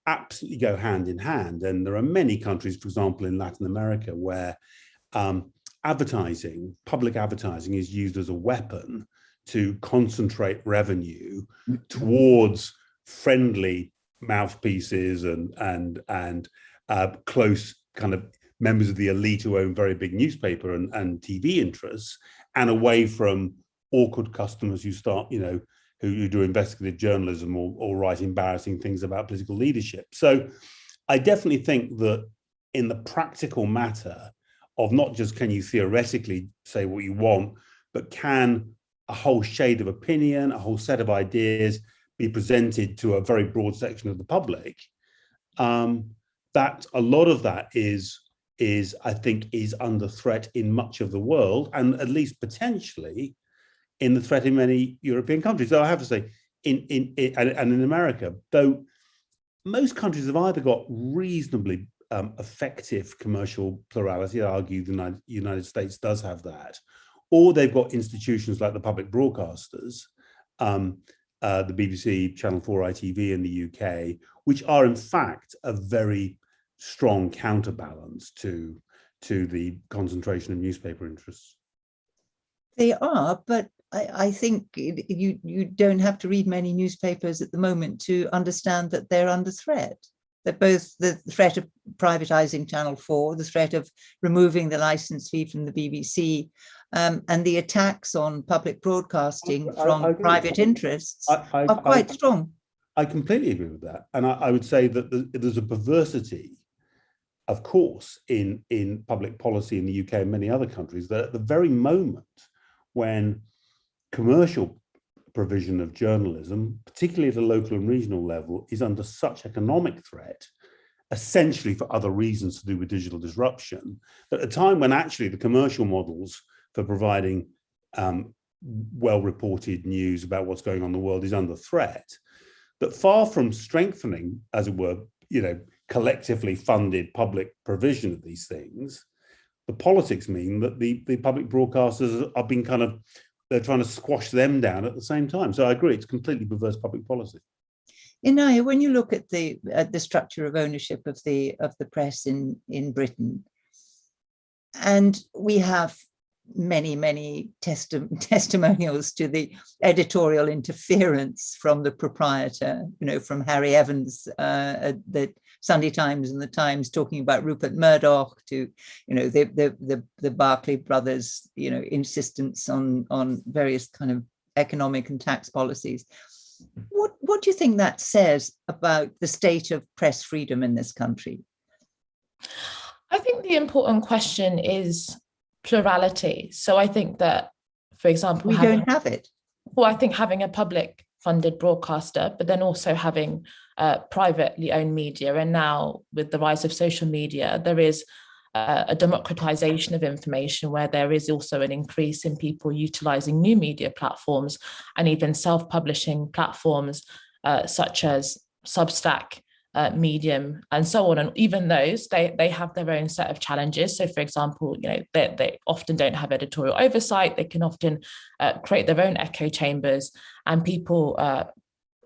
absolutely go hand in hand. And there are many countries, for example, in Latin America, where um, advertising, public advertising is used as a weapon to concentrate revenue towards friendly mouthpieces and and and uh, close kind of members of the elite who own very big newspaper and, and TV interests and away from awkward customers who start, you know, who, who do investigative journalism or, or write embarrassing things about political leadership. So I definitely think that in the practical matter of not just can you theoretically say what you want, but can a whole shade of opinion, a whole set of ideas be presented to a very broad section of the public, um, that a lot of that is is I think is under threat in much of the world and at least potentially in the threat in many European countries. Though I have to say in in, in and, in America, though most countries have either got reasonably um, effective commercial plurality, I argue the United, United States does have that, or they've got institutions like the public broadcasters, um, uh, the BBC, Channel 4 ITV in the UK, which are in fact a very strong counterbalance to to the concentration of newspaper interests. They are, but I, I think you you don't have to read many newspapers at the moment to understand that they're under threat. That both the threat of privatizing Channel 4, the threat of removing the license fee from the BBC, um, and the attacks on public broadcasting I- from I agree. private interests I, I, are quite I, strong. I completely agree with that. And I, I would say that the, there's a perversity, of course, in, in public policy in the UK and many other countries that at the very moment when commercial provision of journalism, particularly at a local and regional level, is under such economic threat, essentially for other reasons to do with digital disruption, that at a time when actually the commercial models for providing um, well-reported news about what's going on in the world is under threat, that far from strengthening, as it were, you know, collectively funded public provision of these things, the politics mean that the, the public broadcasters are being kind of, they're trying to squash them down at the same time. So I agree, it's completely perverse public policy. Inaya, when you look at the at the structure of ownership of the of the press in in Britain, and we have many many testi (laughs) testimonials to the editorial interference from the proprietor, you know, from Harry Evans uh, at the Sunday Times and the Times talking about Rupert Murdoch to, you know, the the the, the Barclay brothers, you know, insistence on on various kind of economic and tax policies. What, what do you think that says about the state of press freedom in this country? I think the important question is plurality. So I think that, for example, We having, don't have it. well, I think having a public funded broadcaster, but then also having uh, privately owned media. And now with the rise of social media, there is uh, a democratization of information where there is also an increase in people utilizing new media platforms and even self-publishing platforms uh, such as Substack, uh, Medium, and so on. And even those, they, they have their own set of challenges. So for example, you know, they, they often don't have editorial oversight. They can often uh, create their own echo chambers and people uh,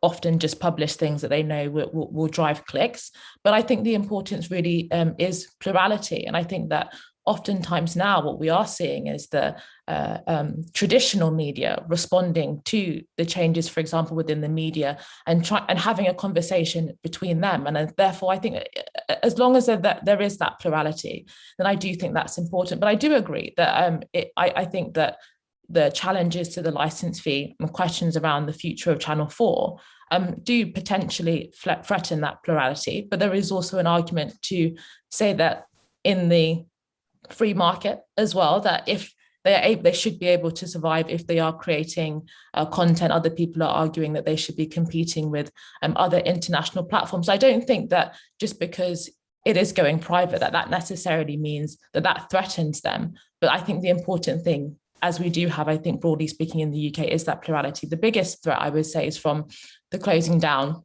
often just publish things that they know will, will, will drive clicks. But I think the importance really um, is plurality. And I think that oftentimes now what we are seeing is the uh, um, traditional media responding to the changes, for example, within the media and try and having a conversation between them. And uh, therefore, I think uh, as long as there, that there is that plurality, then I do think that's important. But I do agree that um, it, I, I think that the challenges to the license fee and questions around the future of Channel 4 um, do potentially threaten that plurality. But there is also an argument to say that in the free market as well, that if they are able, they should be able to survive if they are creating uh, content. Other people are arguing that they should be competing with um, other international platforms. I don't think that just because it is going private, that that necessarily means that that threatens them. But I think the important thing as we do have, I think broadly speaking in the UK, is that plurality. The biggest threat I would say is from the closing down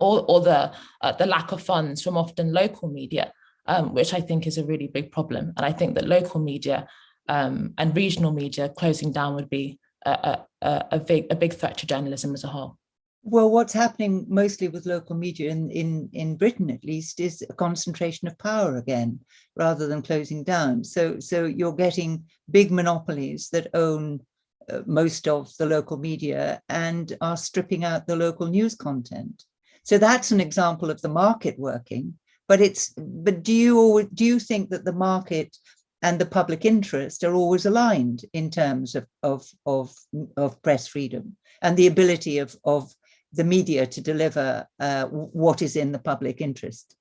or, or the, uh, the lack of funds from often local media, um, which I think is a really big problem. And I think that local media um, and regional media closing down would be a, a, a, big, a big threat to journalism as a whole. Well, what's happening mostly with local media in, in, in Britain, at least, is a concentration of power again, rather than closing down. So, so you're getting big monopolies that own uh, most of the local media and are stripping out the local news content. So that's an example of the market working. But it's but do you do you think that the market and the public interest are always aligned in terms of of of, of press freedom and the ability of of the media to deliver uh, what is in the public interest?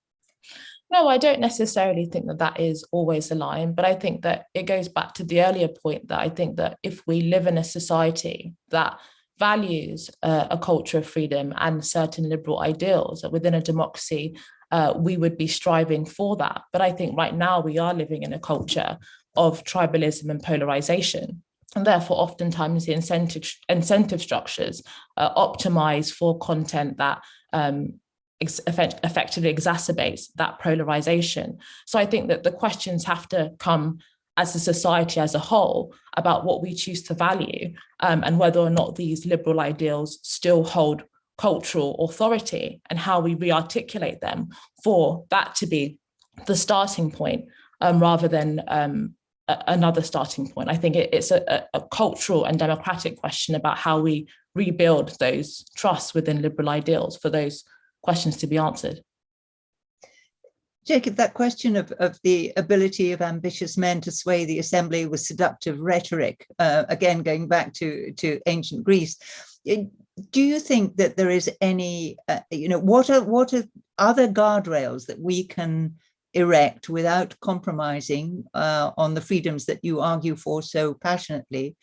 No, I don't necessarily think that that is always line, but I think that it goes back to the earlier point that I think that if we live in a society that values uh, a culture of freedom and certain liberal ideals within a democracy, uh, we would be striving for that. But I think right now we are living in a culture of tribalism and polarization and therefore oftentimes the incentive incentive structures uh, optimize for content that um, effect, effectively exacerbates that polarization. So I think that the questions have to come as a society as a whole about what we choose to value um, and whether or not these liberal ideals still hold cultural authority and how we re-articulate them for that to be the starting point um, rather than um, another starting point. I think it, it's a, a, cultural and democratic question about how we rebuild those trusts within liberal ideals for those questions to be answered. Jacob, that question of, of the ability of ambitious men to sway the assembly with seductive rhetoric, uh, again, going back to, to ancient Greece, do you think that there is any, uh, you know, what are, what are other guardrails that we can erect without compromising uh, on the freedoms that you argue for so passionately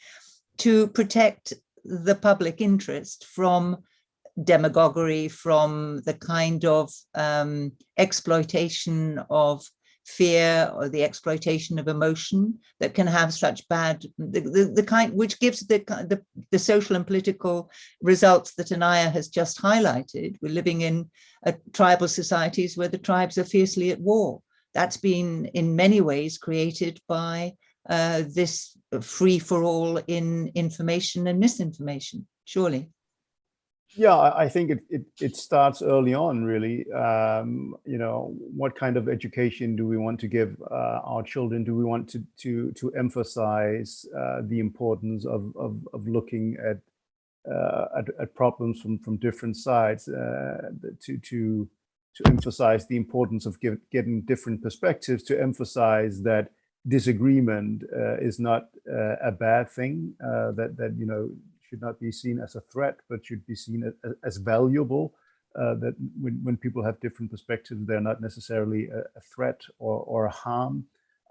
to protect the public interest from demagoguery, from the kind of um, exploitation of fear or the exploitation of emotion that can have such bad the, the, the kind which gives the, the, the social and political results that Inaya has just highlighted. We're living in uh, tribal societies where the tribes are fiercely at war. That's been in many ways created by uh, this free for all in information and misinformation, surely. Yeah, I think it, it, it starts early on, really. Um, you know, what kind of education do we want to give uh, our children? Do we want to to to emphasize uh, the importance of, of, of looking at, uh, at, at problems from from different sides? Uh, to to to emphasize the importance of give, getting different perspectives, to emphasize that disagreement uh, is not uh, a bad thing, that that you know should not be seen as a threat, but should be seen as, as valuable. Uh, that when, when people have different perspectives, they're not necessarily a, a threat or, or a harm.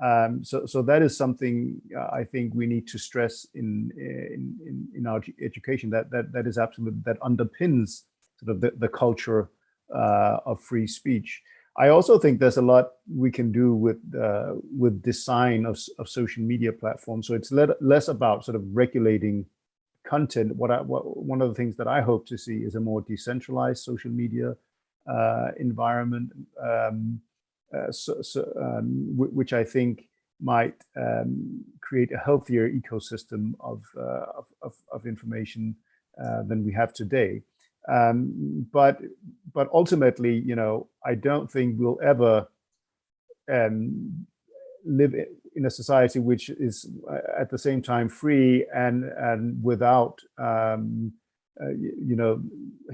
Um, so, so that is something uh, I think we need to stress in, in, in, our education, that, that, that is absolute, that underpins sort of the, the culture uh, of free speech. I also think there's a lot we can do with uh, with design of, of social media platforms. So it's less about sort of regulating content, what, I, what one of the things that I hope to see is a more decentralized social media uh, environment, um, uh, so, so, um, which I think might um, create a healthier ecosystem of, uh, of, of, information uh, than we have today. Um, but but ultimately, you know, I don't think we'll ever um, live in a society which is uh, at the same time free and and without um, uh, you know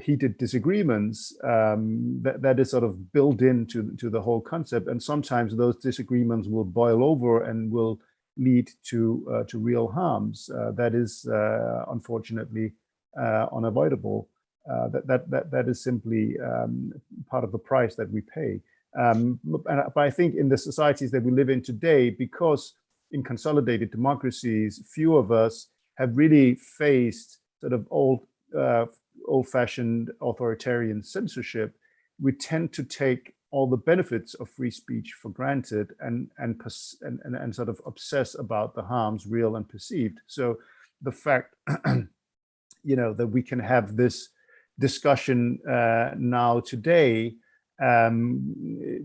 heated disagreements um, that that is sort of built into to the whole concept. And sometimes those disagreements will boil over and will lead to uh, to real harms uh, that is uh, unfortunately uh, unavoidable. That that that that is simply um, part of the price that we pay um, but I think in the societies that we live in today, because in consolidated democracies, few of us have really faced sort of old, uh, old-fashioned authoritarian censorship, we tend to take all the benefits of free speech for granted and and, and, and, and sort of obsess about the harms real and perceived. So the fact, (clears throat) you know, that we can have this discussion uh, now today um,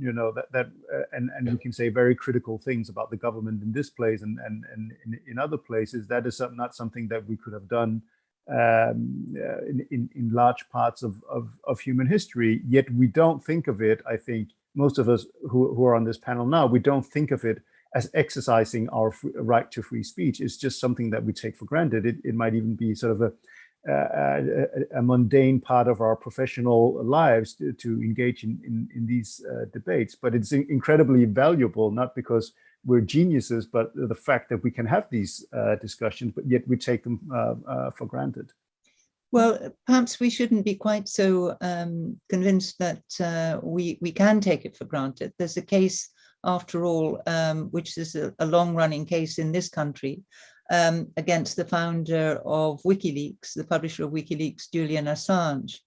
you know, that, that uh, and, and we can say very critical things about the government in this place and, and, and in, in other places. That is not something that we could have done um, uh, in, in, in large parts of, of, of human history, yet we don't think of it, I think, most of us who, who are on this panel now, we don't think of it as exercising our right to free speech. It's just something that we take for granted. It, it might even be sort of a, a, mundane part of our professional lives to, to engage in, in, in these uh, debates. But it's incredibly valuable, not because we're geniuses, but the fact that we can have these uh, discussions, but yet we take them uh, for granted. Well, perhaps we shouldn't be quite so um, convinced that uh, we, we can take it for granted. There's a case, after all, um, which is a, a long-running case in this country, um, against the founder of WikiLeaks, the publisher of WikiLeaks, Julian Assange,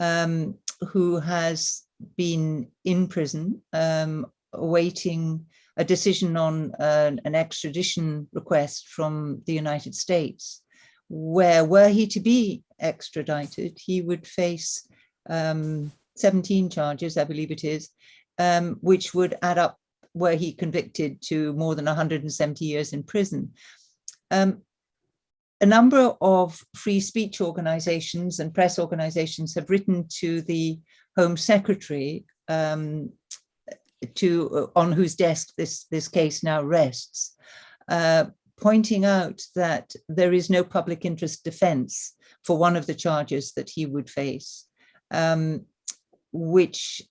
um, who has been in prison um, awaiting a decision on uh, an extradition request from the United States, where were he to be extradited, he would face um, 17 charges, I believe it is, um, which would add up were he convicted to more than 170 years in prison. Um, a number of free speech organizations and press organizations have written to the Home Secretary um, to uh, on whose desk this, this case now rests, uh, pointing out that there is no public interest defense for one of the charges that he would face, um, which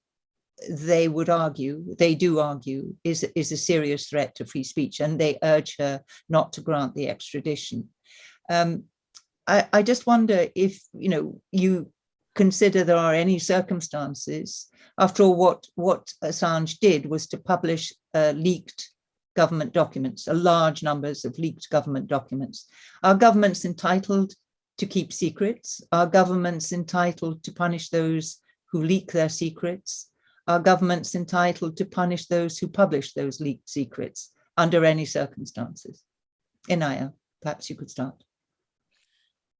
they would argue, they do argue, is, is a serious threat to free speech, and they urge her not to grant the extradition. Um, I, I just wonder if, you know, you consider there are any circumstances, after all, what, what Assange did was to publish uh, leaked government documents, a large numbers of leaked government documents. Are governments entitled to keep secrets? Are governments entitled to punish those who leak their secrets? Are governments entitled to punish those who publish those leaked secrets under any circumstances? Inaya, perhaps you could start.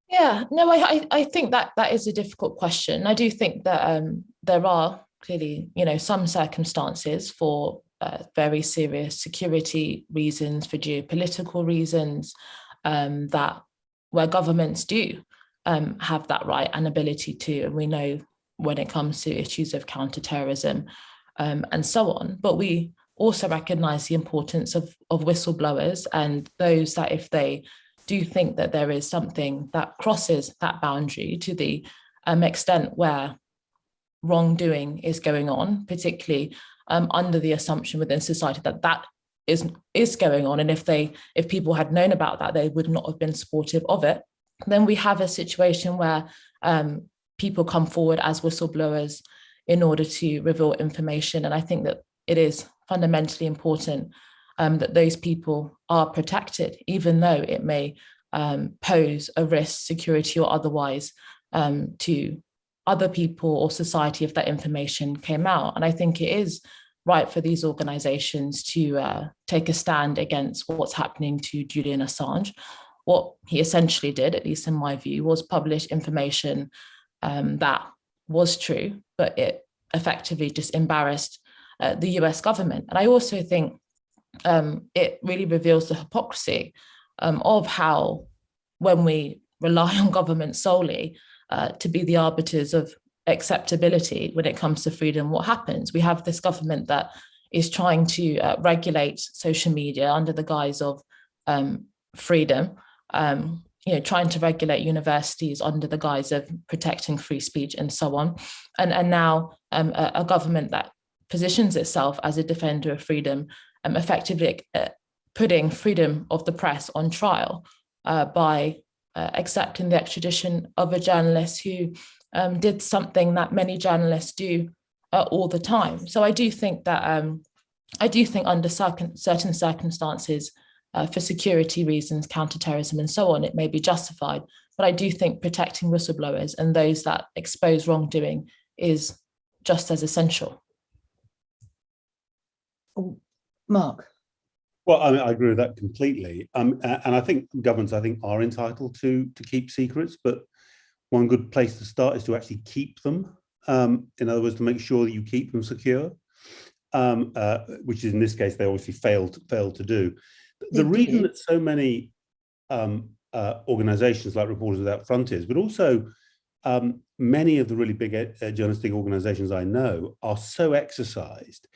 Yeah, no, I, I think that that is a difficult question. I do think that um, there are clearly, you know, some circumstances for uh, very serious security reasons, for geopolitical reasons, um, that where governments do um, have that right and ability to, and we know when it comes to issues of counterterrorism um, and so on. But we also recognize the importance of, of whistleblowers and those that if they do think that there is something that crosses that boundary to the um, extent where wrongdoing is going on, particularly um, under the assumption within society that that is is going on and if they if people had known about that they would not have been supportive of it then we have a situation where um, people come forward as whistleblowers in order to reveal information and I think that it is fundamentally important um, that those people are protected even though it may um, pose a risk security or otherwise um, to other people or society if that information came out and I think it is right for these organizations to uh, take a stand against what's happening to Julian Assange. What he essentially did, at least in my view, was publish information um, that was true, but it effectively just embarrassed uh, the US government. And I also think um, it really reveals the hypocrisy um, of how when we rely (laughs) on government solely uh, to be the arbiters of acceptability when it comes to freedom, what happens? We have this government that is trying to uh, regulate social media under the guise of um, freedom, um, you know, trying to regulate universities under the guise of protecting free speech and so on. And, and now um, a, a, government that positions itself as a defender of freedom, um, effectively uh, putting freedom of the press on trial uh, by uh, accepting the extradition of a journalist who um, did something that many journalists do uh, all the time. So I do think that um, I do think under certain circumstances, uh, for security reasons, counterterrorism and so on, it may be justified. But I do think protecting whistleblowers and those that expose wrongdoing is just as essential. Oh, Mark. Well, I, mean, I agree with that completely. Um, and I think governments, I think, are entitled to to keep secrets, but one good place to start is to actually keep them. Um, in other words, to make sure that you keep them secure, um, uh, which is in this case, they obviously failed, failed to do. The reason that so many um, uh, organizations like Reporters Without Frontiers, but also um, many of the really big uh, journalistic organizations I know are so exercised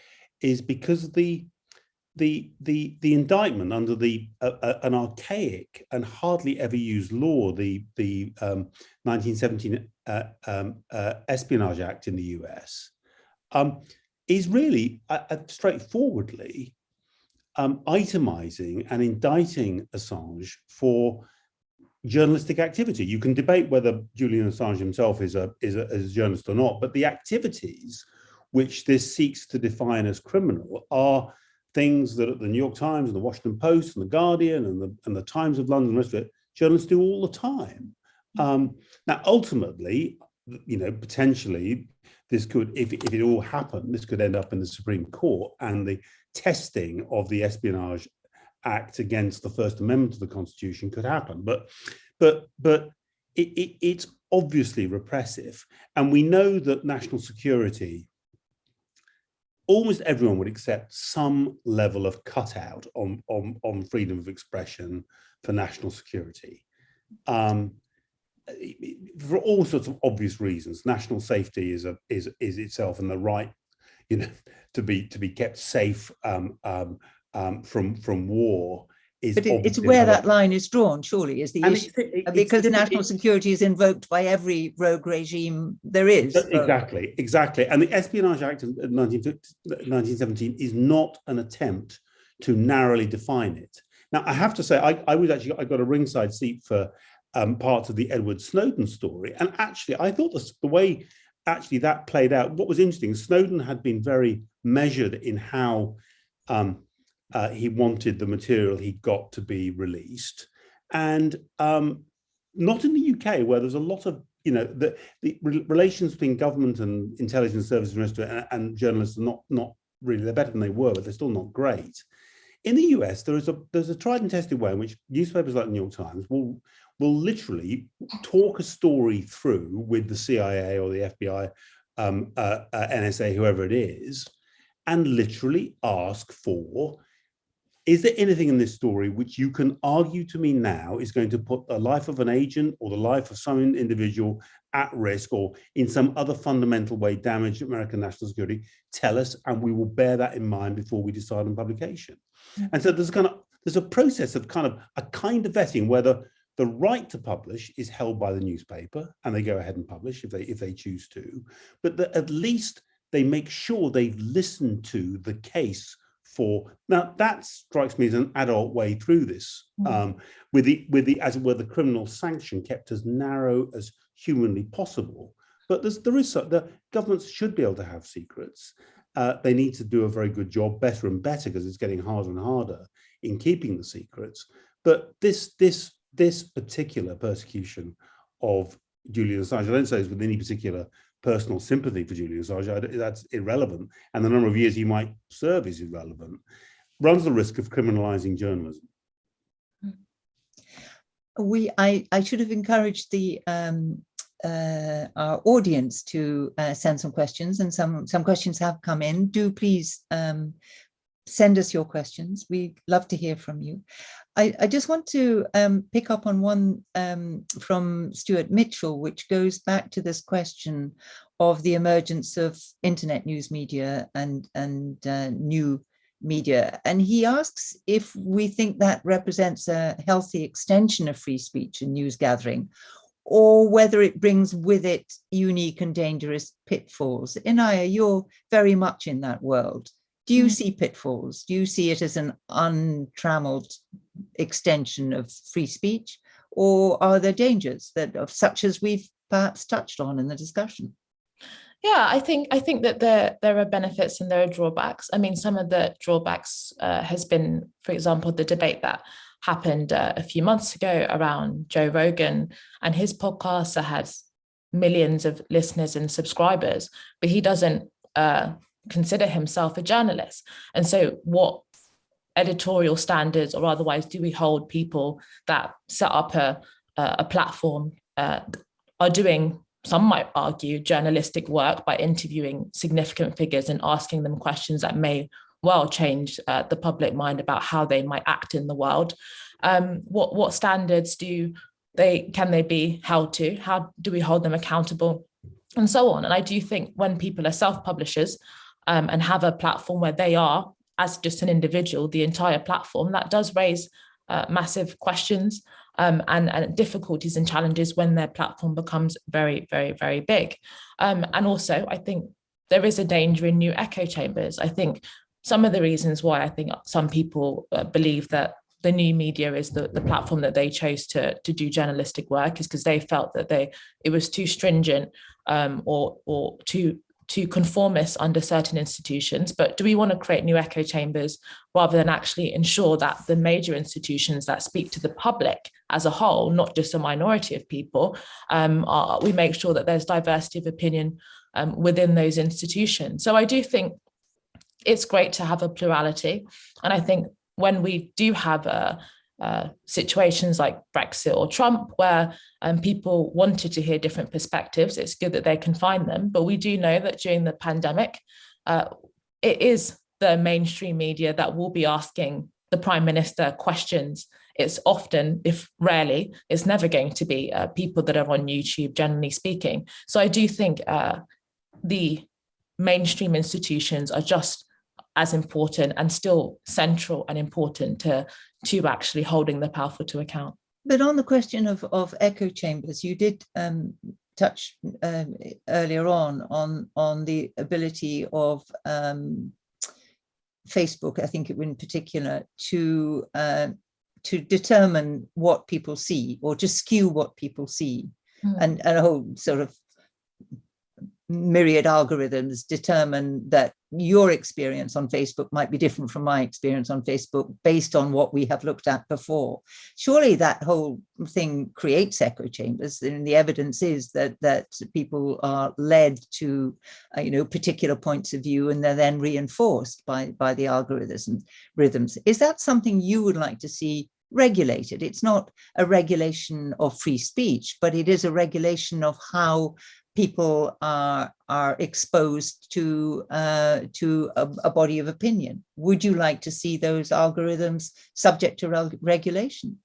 is because the the the the indictment under the uh, uh, an archaic and hardly ever used law, the the um, 1917 uh, um, uh, Espionage Act in the US, um, is really uh, straightforwardly um, itemizing and indicting Assange for journalistic activity. You can debate whether Julian Assange himself is a, is a, is a journalist or not, but the activities which this seeks to define as criminal are things that at the New York Times and the Washington Post and the Guardian and the, and the Times of London and the rest of it, journalists do all the time. Um, now, ultimately, you know, potentially this could, if, if it all happened, this could end up in the Supreme Court and the testing of the Espionage Act against the First Amendment of the Constitution could happen. But, but, but it, it, it's obviously repressive. And we know that national security, almost everyone would accept some level of cutout on, on, on freedom of expression for national security. Um, for all sorts of obvious reasons, national safety is a is is itself and the right, you know, to be to be kept safe um, um, um, from from war is. But it, it's where that line is drawn. Surely is the and issue it's, because it's, national security is invoked by every rogue regime there is. Exactly, exactly. And the Espionage Act of 1917 is not an attempt to narrowly define it. Now, I have to say, I, I was actually I got a ringside seat for um, parts of the Edward Snowden story. And actually, I thought the, way actually that played out, what was interesting, Snowden had been very measured in how um, uh, he wanted the material he got to be released. And um, not in the UK, where there's a lot of, you know, the, the relations between government and intelligence services and, and journalists are not, not really, they're better than they were, but they're still not great. In the US, there is a there's a tried and tested way in which newspapers like the New York Times will will literally talk a story through with the CIA or the FBI, um, uh, uh, NSA, whoever it is, and literally ask for, is there anything in this story which you can argue to me now is going to put the life of an agent or the life of some individual at risk or in some other fundamental way damage American national security, tell us and we will bear that in mind before we decide on publication. Mm -hmm. And so there's kind of there's a process of kind of a kind of vetting whether the right to publish is held by the newspaper and they go ahead and publish if they if they choose to, but that at least they make sure they've listened to the case for now that strikes me as an adult way through this mm. um, with the with the as it were the criminal sanction kept as narrow as humanly possible. But there's there is the governments should be able to have secrets. Uh, they need to do a very good job better and better because it's getting harder and harder in keeping the secrets. But this this this particular persecution of Julian Assange, I don't say it's with any particular personal sympathy for Julian Assange, that's irrelevant, and the number of years he might serve is irrelevant, runs the risk of criminalizing journalism. We, I, I should have encouraged the um, uh, our audience to uh, send some questions, and some some questions have come in. Do please um, send us your questions. We love to hear from you. I, I just want to um, pick up on one um, from Stuart Mitchell, which goes back to this question of the emergence of internet news media and, and uh, new media. And he asks if we think that represents a healthy extension of free speech and news gathering, or whether it brings with it unique and dangerous pitfalls. Inaya, you're very much in that world. Do you mm. see pitfalls? Do you see it as an untrammeled extension of free speech? Or are there dangers that of such as we've perhaps touched on in the discussion? Yeah, I think I think that there there are benefits and there are drawbacks. I mean, some of the drawbacks uh, has been, for example, the debate that happened uh, a few months ago around Joe Rogan and his podcast that has millions of listeners and subscribers, but he doesn't uh, consider himself a journalist. And so what editorial standards or otherwise do we hold people that set up a, a platform uh, are doing some might argue journalistic work by interviewing significant figures and asking them questions that may well change uh, the public mind about how they might act in the world Um, what what standards do they can they be held to? How do we hold them accountable? And so on. And I do think when people are self-publishers um, and have a platform where they are, as just an individual, the entire platform, that does raise uh, massive questions um, and, and, difficulties and challenges when their platform becomes very, very, very big. Um, and also, I think there is a danger in new echo chambers. I think some of the reasons why I think some people uh, believe that the new media is the, the platform that they chose to, to do journalistic work is because they felt that they it was too stringent um, or, or too too conformist under certain institutions, but do we want to create new echo chambers rather than actually ensure that the major institutions that speak to the public as a whole, not just a minority of people, um, are, we make sure that there's diversity of opinion um, within those institutions. So I do think it's great to have a plurality. And I think when we do have a, uh, situations like Brexit or Trump, where um, people wanted to hear different perspectives. It's good that they can find them, but we do know that during the pandemic, uh, it is the mainstream media that will be asking the Prime Minister questions. It's often, if rarely, it's never going to be uh, people that are on YouTube, generally speaking. So I do think uh, the mainstream institutions are just as important and still central and important to, to actually holding the powerful to account. But on the question of, of echo chambers, you did um, touch um, earlier on, on, on the ability of um, Facebook, I think in particular, to uh, to determine what people see or to skew what people see mm. and, and a whole sort of myriad algorithms determine that your experience on Facebook might be different from my experience on Facebook based on what we have looked at before. Surely that whole thing creates echo chambers and the evidence is that that people are led to uh, you know particular points of view and they're then reinforced by by the algorithms rhythms. Is that something you would like to see regulated. It's not a regulation of free speech, but it is a regulation of how people are are exposed to uh, to a, a, body of opinion. Would you like to see those algorithms subject to re regulation?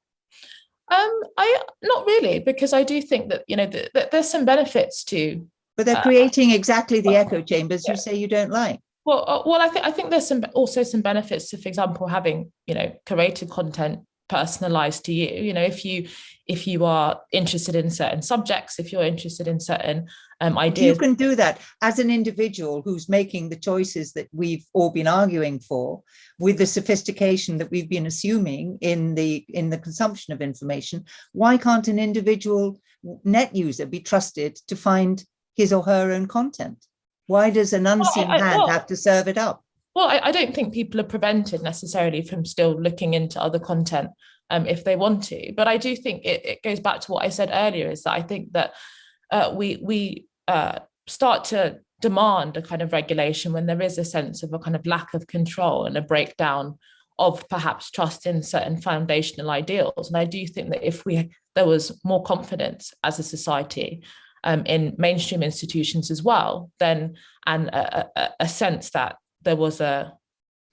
Um, I not really, because I do think that you know that there's some benefits to. But they're uh, creating exactly the echo chambers yeah. you say you don't like. Well, uh, well, I think I think there's some also some benefits to, for example, having you know curated content personalized to you. You know if you if you are interested in certain subjects if you're interested in certain um, ideas. you can do that as an individual who's making the choices that we've all been arguing for with the sophistication that we've been assuming in the in the consumption of information. Why can't an individual net user be trusted to find his or her own content? Why does an unseen well, I, I, hand well, have to serve it up well, I, I, don't think people are prevented necessarily from still looking into other content um, if they want to. But I do think it, it, goes back to what I said earlier, is that I think that uh, we we uh, start to demand a kind of regulation when there is a sense of a kind of lack of control and a breakdown of perhaps trust in certain foundational ideals. And I do think that if we there was more confidence as a society um, in mainstream institutions as well, then and a, a, a sense that there was a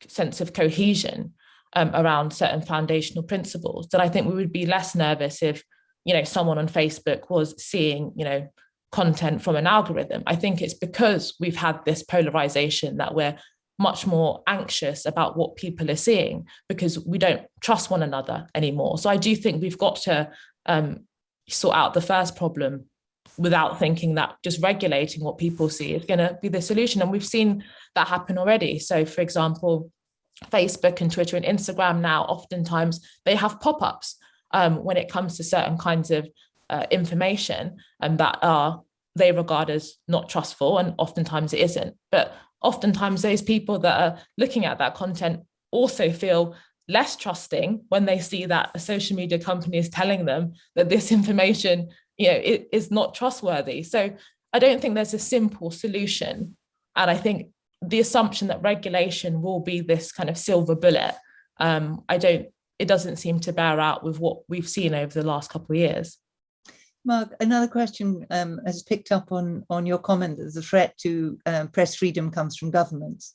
sense of cohesion um, around certain foundational principles, then I think we would be less nervous if, you know, someone on Facebook was seeing, you know, content from an algorithm. I think it's because we've had this polarization that we're much more anxious about what people are seeing because we don't trust one another anymore. So I do think we've got to um, sort out the first problem without thinking that just regulating what people see is going to be the solution. And we've seen that happen already. So for example, Facebook and Twitter and Instagram now, oftentimes they have pop-ups um, when it comes to certain kinds of uh, information and that are they regard as not trustful and oftentimes it isn't. But oftentimes those people that are looking at that content also feel less trusting when they see that a social media company is telling them that this (laughs) information you know, it is not trustworthy. So I don't think there's a simple solution. And I think the assumption that regulation will be this kind of silver bullet, um, I don't, it doesn't seem to bear out with what we've seen over the last couple of years. Mark, another question um, has picked up on, on your comment that the threat to um, press freedom comes from governments.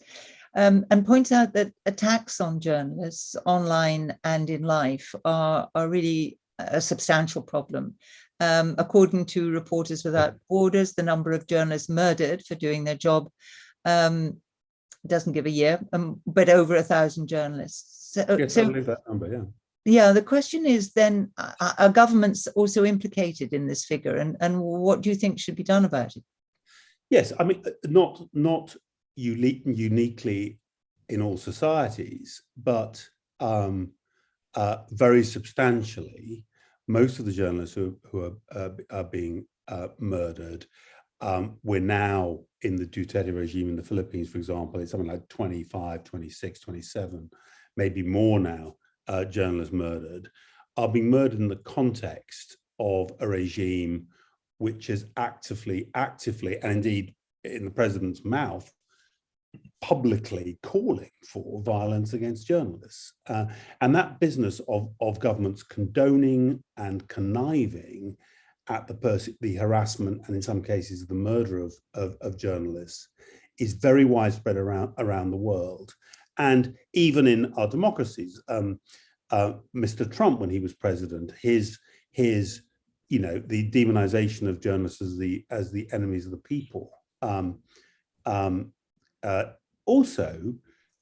um, and points out that attacks on journalists online and in life are, are really a substantial problem. Um, according to Reporters Without Borders, the number of journalists murdered for doing their job um, doesn't give a year, um, but over a thousand journalists. So, Yes, so I believe that number, yeah. yeah, the question is then, are, are governments also implicated in this figure and, and what do you think should be done about it? Yes, I mean, uh, not not unique, uniquely in all societies, but um, uh, very substantially, most of the journalists who, who are, uh, are being uh, murdered, um, we're now in the Duterte regime in the Philippines, for example, it's something like 25, 26, 27, maybe more now, uh, journalists murdered, are being murdered in the context of a regime which is actively, actively, and indeed in the president's mouth, publicly calling for violence against journalists. Uh, and that business of, of governments condoning and conniving at the, the harassment and in some cases the murder of, of, of journalists is very widespread around, around the world. And even in our democracies, um, uh, Mr. Trump, when he was president, his, his you know, the demonization of journalists as the, as the enemies of the people um, um, uh, also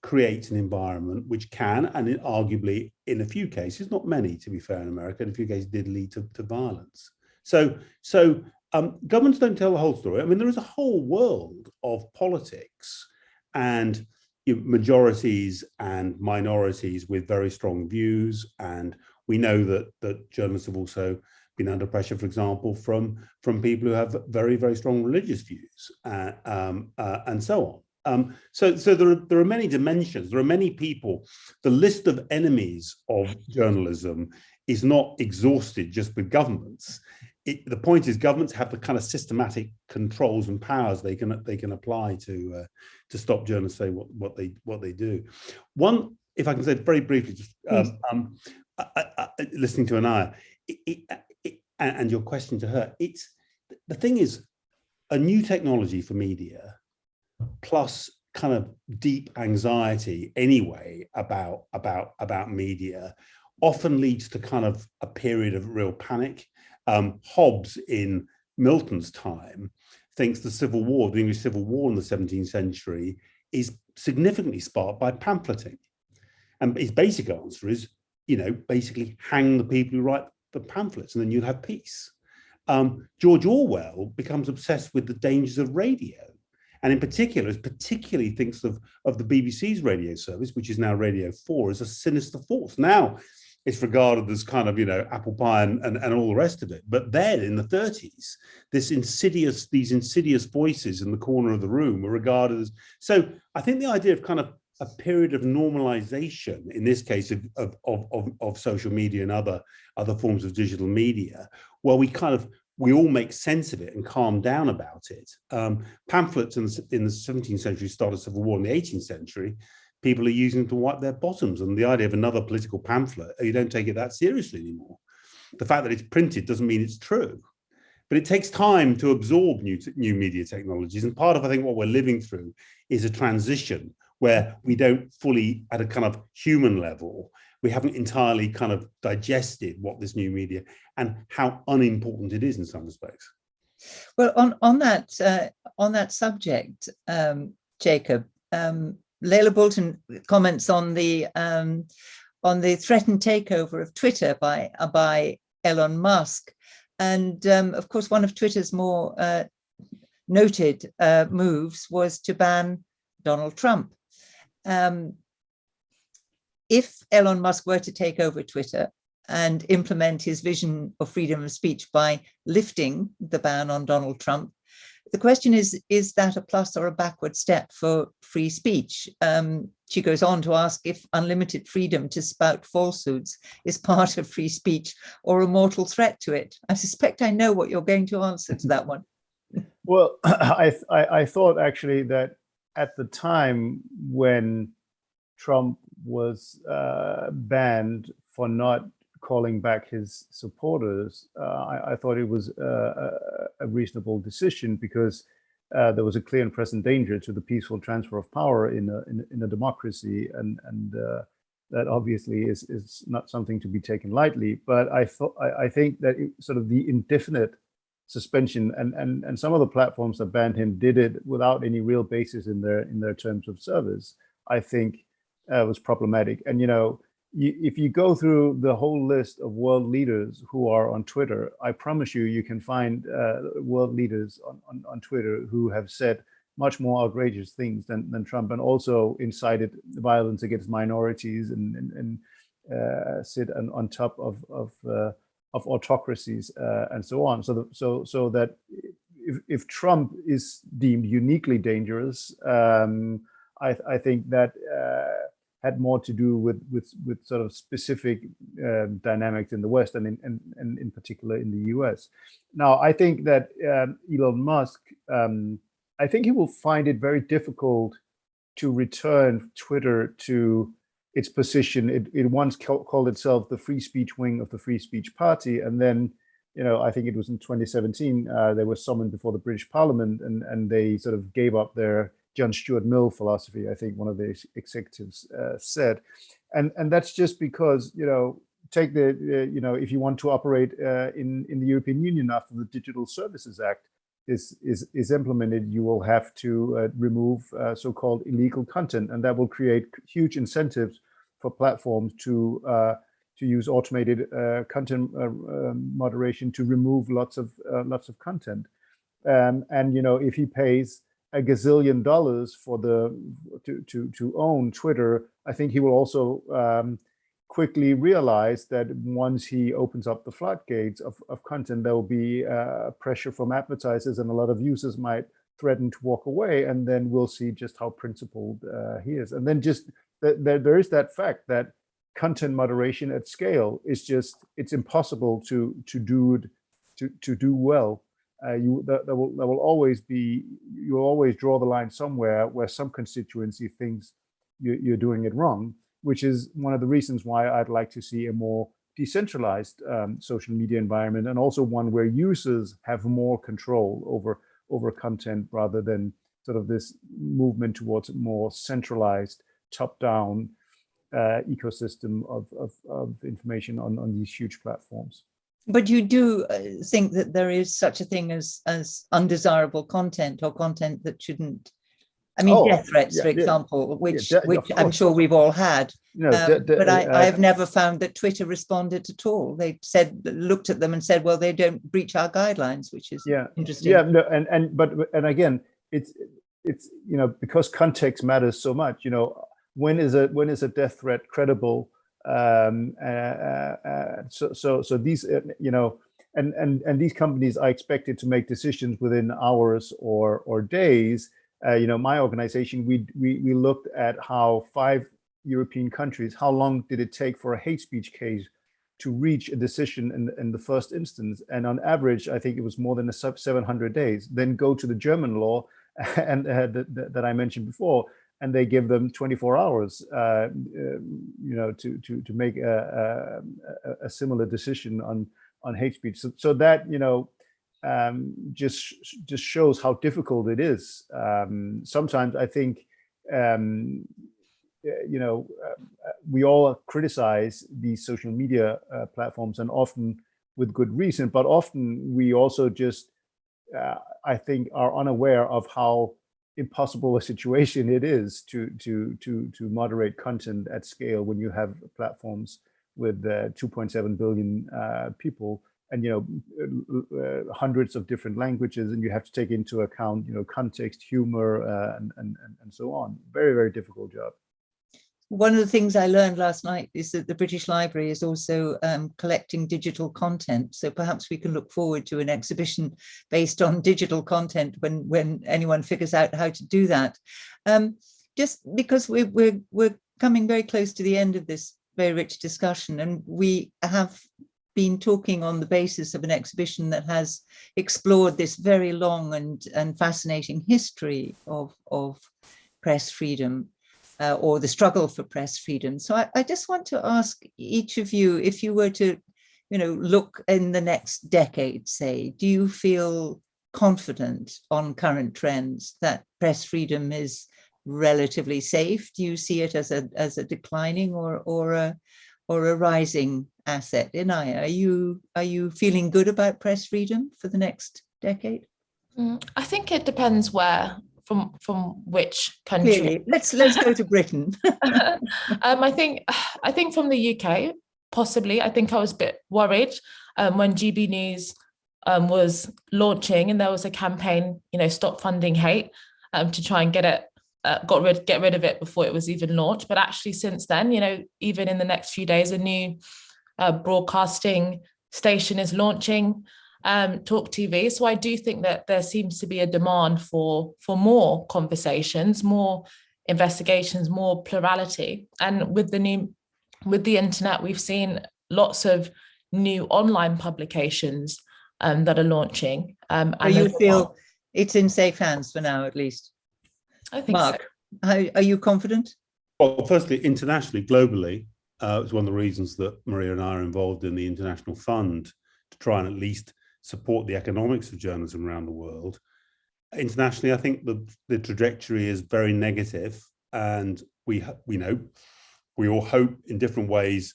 creates an environment which can, and arguably in a few cases, not many to be fair in America, in a few cases did lead to, to violence. So, so um, governments don't tell the whole story. I mean, there is a whole world of politics and you know, majorities and minorities with very strong views. And we know that, that journalists have also been under pressure, for example, from, from people who have very, very strong religious views uh, um, uh, and so on. Um, so, so there are there are many dimensions. There are many people. The list of enemies of journalism is not exhausted just with governments. It, the point is, governments have the kind of systematic controls and powers they can they can apply to uh, to stop journalists saying what what they what they do. One, if I can say very briefly, just um, um, I, I, listening to Inaya it, it, and your question to her, it's the thing is a new technology for media plus kind of deep anxiety anyway about about about media often leads to kind of a period of real panic. Um, hobbes in milton's time thinks the civil war the english civil war in the 17th century is significantly sparked by pamphleting. And his basic answer is you know basically hang the people who write the pamphlets and then you'll have peace. Um, george orwell becomes obsessed with the dangers of radio and in particular, particularly thinks of, of the BBC's radio service, which is now Radio 4, as a sinister force. Now, it's regarded as kind of, you know, apple pie and, and, and all the rest of it. But then in the 30s, this insidious, these insidious voices in the corner of the room were regarded as, so I think the idea of kind of a period of normalization, in this case of, of, of, of social media and other, other forms of digital media, where we kind of we all make sense of it and calm down about it. Um, pamphlets in the, in the 17th century started a civil war in the 18th century. People are using them to wipe their bottoms. And the idea of another political pamphlet, you don't take it that seriously anymore. The fact that it's printed doesn't mean it's true. But it takes time to absorb new, new media technologies. And part of, I think, what we're living through is a transition where we don't fully, at a kind of human level, we haven't entirely kind of digested what this new media and how unimportant it is in some respects. Well, on on that uh, on that subject, um, Jacob, um, Leila Boulton comments on the um, on the threatened takeover of Twitter by uh, by Elon Musk, and um, of course, one of Twitter's more uh, noted uh, moves was to ban Donald Trump. Um, if Elon Musk were to take over Twitter and implement his vision of freedom of speech by lifting the ban on Donald Trump, the question is, is that a plus or a backward step for free speech? Um, she goes on to ask if unlimited freedom to spout falsehoods is part of free speech or a mortal threat to it. I suspect I know what you're going to answer to that one. (laughs) Well, (clears throat) I, I, I thought actually that at the time when Trump was uh, banned for not calling back his supporters, uh, I, I, thought it was a, a, reasonable decision because uh, there was a clear and present danger to the peaceful transfer of power in a, in, in a democracy, and and uh, that obviously is is not something to be taken lightly. But I thought I, I think that it, sort of the indefinite suspension and and and some of the platforms that banned him did it without any real basis in their in their terms of service. I think uh, was problematic, and you know you, if you go through the whole list of world leaders who are on Twitter, I promise you, you can find uh, world leaders on, on, on, Twitter who have said much more outrageous things than, than Trump and also incited violence against minorities and, and, and uh, sit on, on top of, of, uh, of autocracies uh, and so on. So, the, so, so that if, if Trump is deemed uniquely dangerous, um, I, I think that uh, had more to do with with with sort of specific um, dynamics in the West and in and, and in particular in the U.S. Now, I think that um, Elon Musk, um, I think he will find it very difficult to return Twitter to its position. It, it once called itself the free speech wing of the free speech party, and then you know, I think it was in 2017, uh, they were summoned before the British Parliament and, and they sort of gave up their John Stuart Mill philosophy, I think one of the executives uh, said. And, and that's just because, you know, take the, uh, you know, if you want to operate uh, in, in the European Union after the Digital Services Act is, is, is implemented, you will have to uh, remove uh, so-called illegal content. And that will create huge incentives for platforms to uh, to use automated content moderation to remove lots of lots of content. Um, and you know, if he pays a gazillion dollars for the to to to own Twitter, I think he will also um, quickly realize that once he opens up the floodgates of, of content, there will be uh, pressure from advertisers and a lot of users might threaten to walk away. And then we'll see just how principled uh, he is. And then just th th there is that fact that content moderation at scale is just, it's impossible to, to do it, to, to do well uh, you there, there, will there will always be you'll always draw the line somewhere where some constituency thinks you, you're doing it wrong, which is one of the reasons why I'd like to see a more decentralized um, social media environment and also one where users have more control over over content rather than sort of this movement towards more centralized top-down uh, ecosystem of, of, of information on, on these huge platforms but you do uh, think that there is such a thing as as undesirable content or content that shouldn't I mean, oh, death threats, yeah, for example, yeah, which yeah, which I'm sure we've all had. um, but I, uh, I've never found that Twitter responded at all. They said, looked at them and said, well, they don't breach our guidelines, which is yeah, interesting. Yeah, no, and and but and again, it's it's you know because context matters so much. You know, when is a when is a death threat credible? Um, uh, uh, uh, so, so, so these, you know, and, and, and these companies are expected to make decisions within hours or, or days. you know, my organization, we, we, we looked at how five European countries, how long did it take for a hate speech case to reach a decision in, in the first instance. And on average, I think it was more than a sub 700 days. Then go to the German law (laughs) and uh, that I mentioned before, and they give them 24 hours, uh, um, you know, to to to make a, a, a, similar decision on on hate speech. So, so that you know, um, just just shows how difficult it is. Um, sometimes I think, um, you know, uh, we all criticize these social media uh, platforms, and often with good reason. But often we also just, uh, I think, are unaware of how impossible a situation it is to to to to moderate content at scale when you have platforms with uh, 2.7 billion uh, people and you know uh, hundreds of different languages and you have to take into account you know context humor uh, and, and and so on. Very very difficult job one of the things I learned last night is that the British Library is also um, collecting digital content. So perhaps we can look forward to an exhibition based on digital content when, when anyone figures out how to do that. Um, just because we're, we're, we're coming very close to the end of this very rich discussion and we have been talking on the basis of an exhibition that has explored this very long and, and fascinating history of, of press freedom uh, or the struggle for press freedom. So I, I, just want to ask each of you, if you were to, you know, look in the next decade, say, do you feel confident on current trends that press freedom is relatively safe? Do you see it as a as a declining or or a or a rising asset? Inaya, are you are you feeling good about press freedom for the next decade? Mm, I think it depends where from from which country. Clearly, let's let's go to Britain. (laughs) um, I think I think from the UK, possibly. I think I was a bit worried um, when GB News um, was launching and there was a campaign, you know, stop funding hate um, to try and get it, uh, got rid, get rid of it before it was even launched. But actually since then, you know, even in the next few days, a new uh, broadcasting station is launching, um, Talk TV. So I do think that there seems to be a demand for, for more conversations, more investigations, more plurality. And with the new, with the internet, we've seen lots of new online publications um, that are launching. Um, Are and you there's feel lot- it's in safe hands for now, at least? I think so. Mark, how, are you confident? Well, firstly, internationally, globally, uh, it's one of the reasons that Maria and I are involved in the International Fund to try and at least support the economics of journalism around the world. Internationally, I think the, the trajectory is very negative and we, we know, we all hope in different ways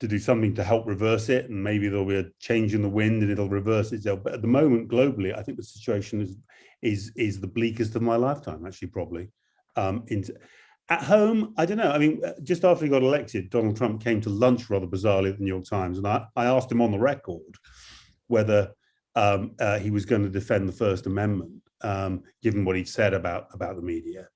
to do something to help reverse it and maybe there'll be a change in the wind and it'll reverse itself. But at the moment, globally, I think the situation is is is the bleakest of my lifetime, actually, probably. Um, in, at home, I don't know. I mean, just after he got elected, Donald Trump came to lunch rather bizarrely at the New York Times, and I, I asked him on the record whether um, uh, he was going to defend the First Amendment, um, given what he'd said about about the media.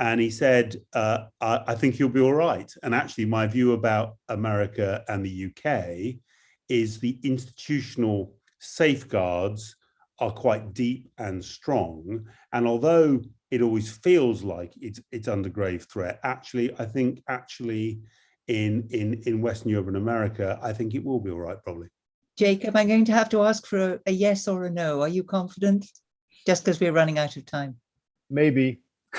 And he said, uh, I, I think he'll be all right. And actually, my view about America and the UK is the institutional safeguards are quite deep and strong. And although it always feels like it's it's under grave threat, actually, I think actually in in in Western Europe and America, I think it will be all right, probably. Jacob, I'm going to have to ask for a, a yes or a no. Are you confident? Just because we're running out of time. Maybe. (laughs)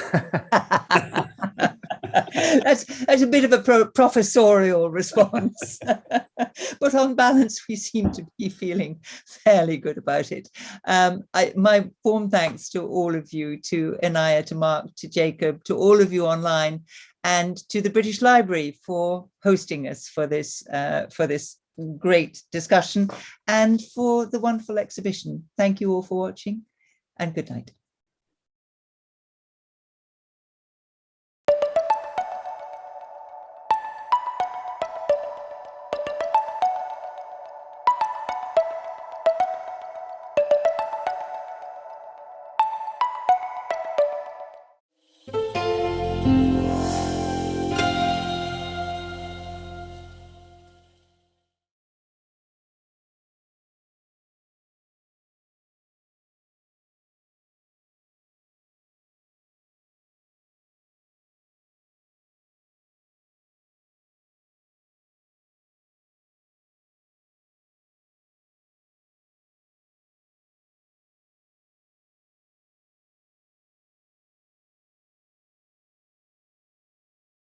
(laughs) that's that's a bit of a pro professorial response (laughs) but on balance we seem to be feeling fairly good about it um, I, my warm thanks to all of you to Inaya to Mark to Jacob to all of you online and to the British Library for hosting us for this uh, for this great discussion. And for the wonderful exhibition thank you all for watching and good night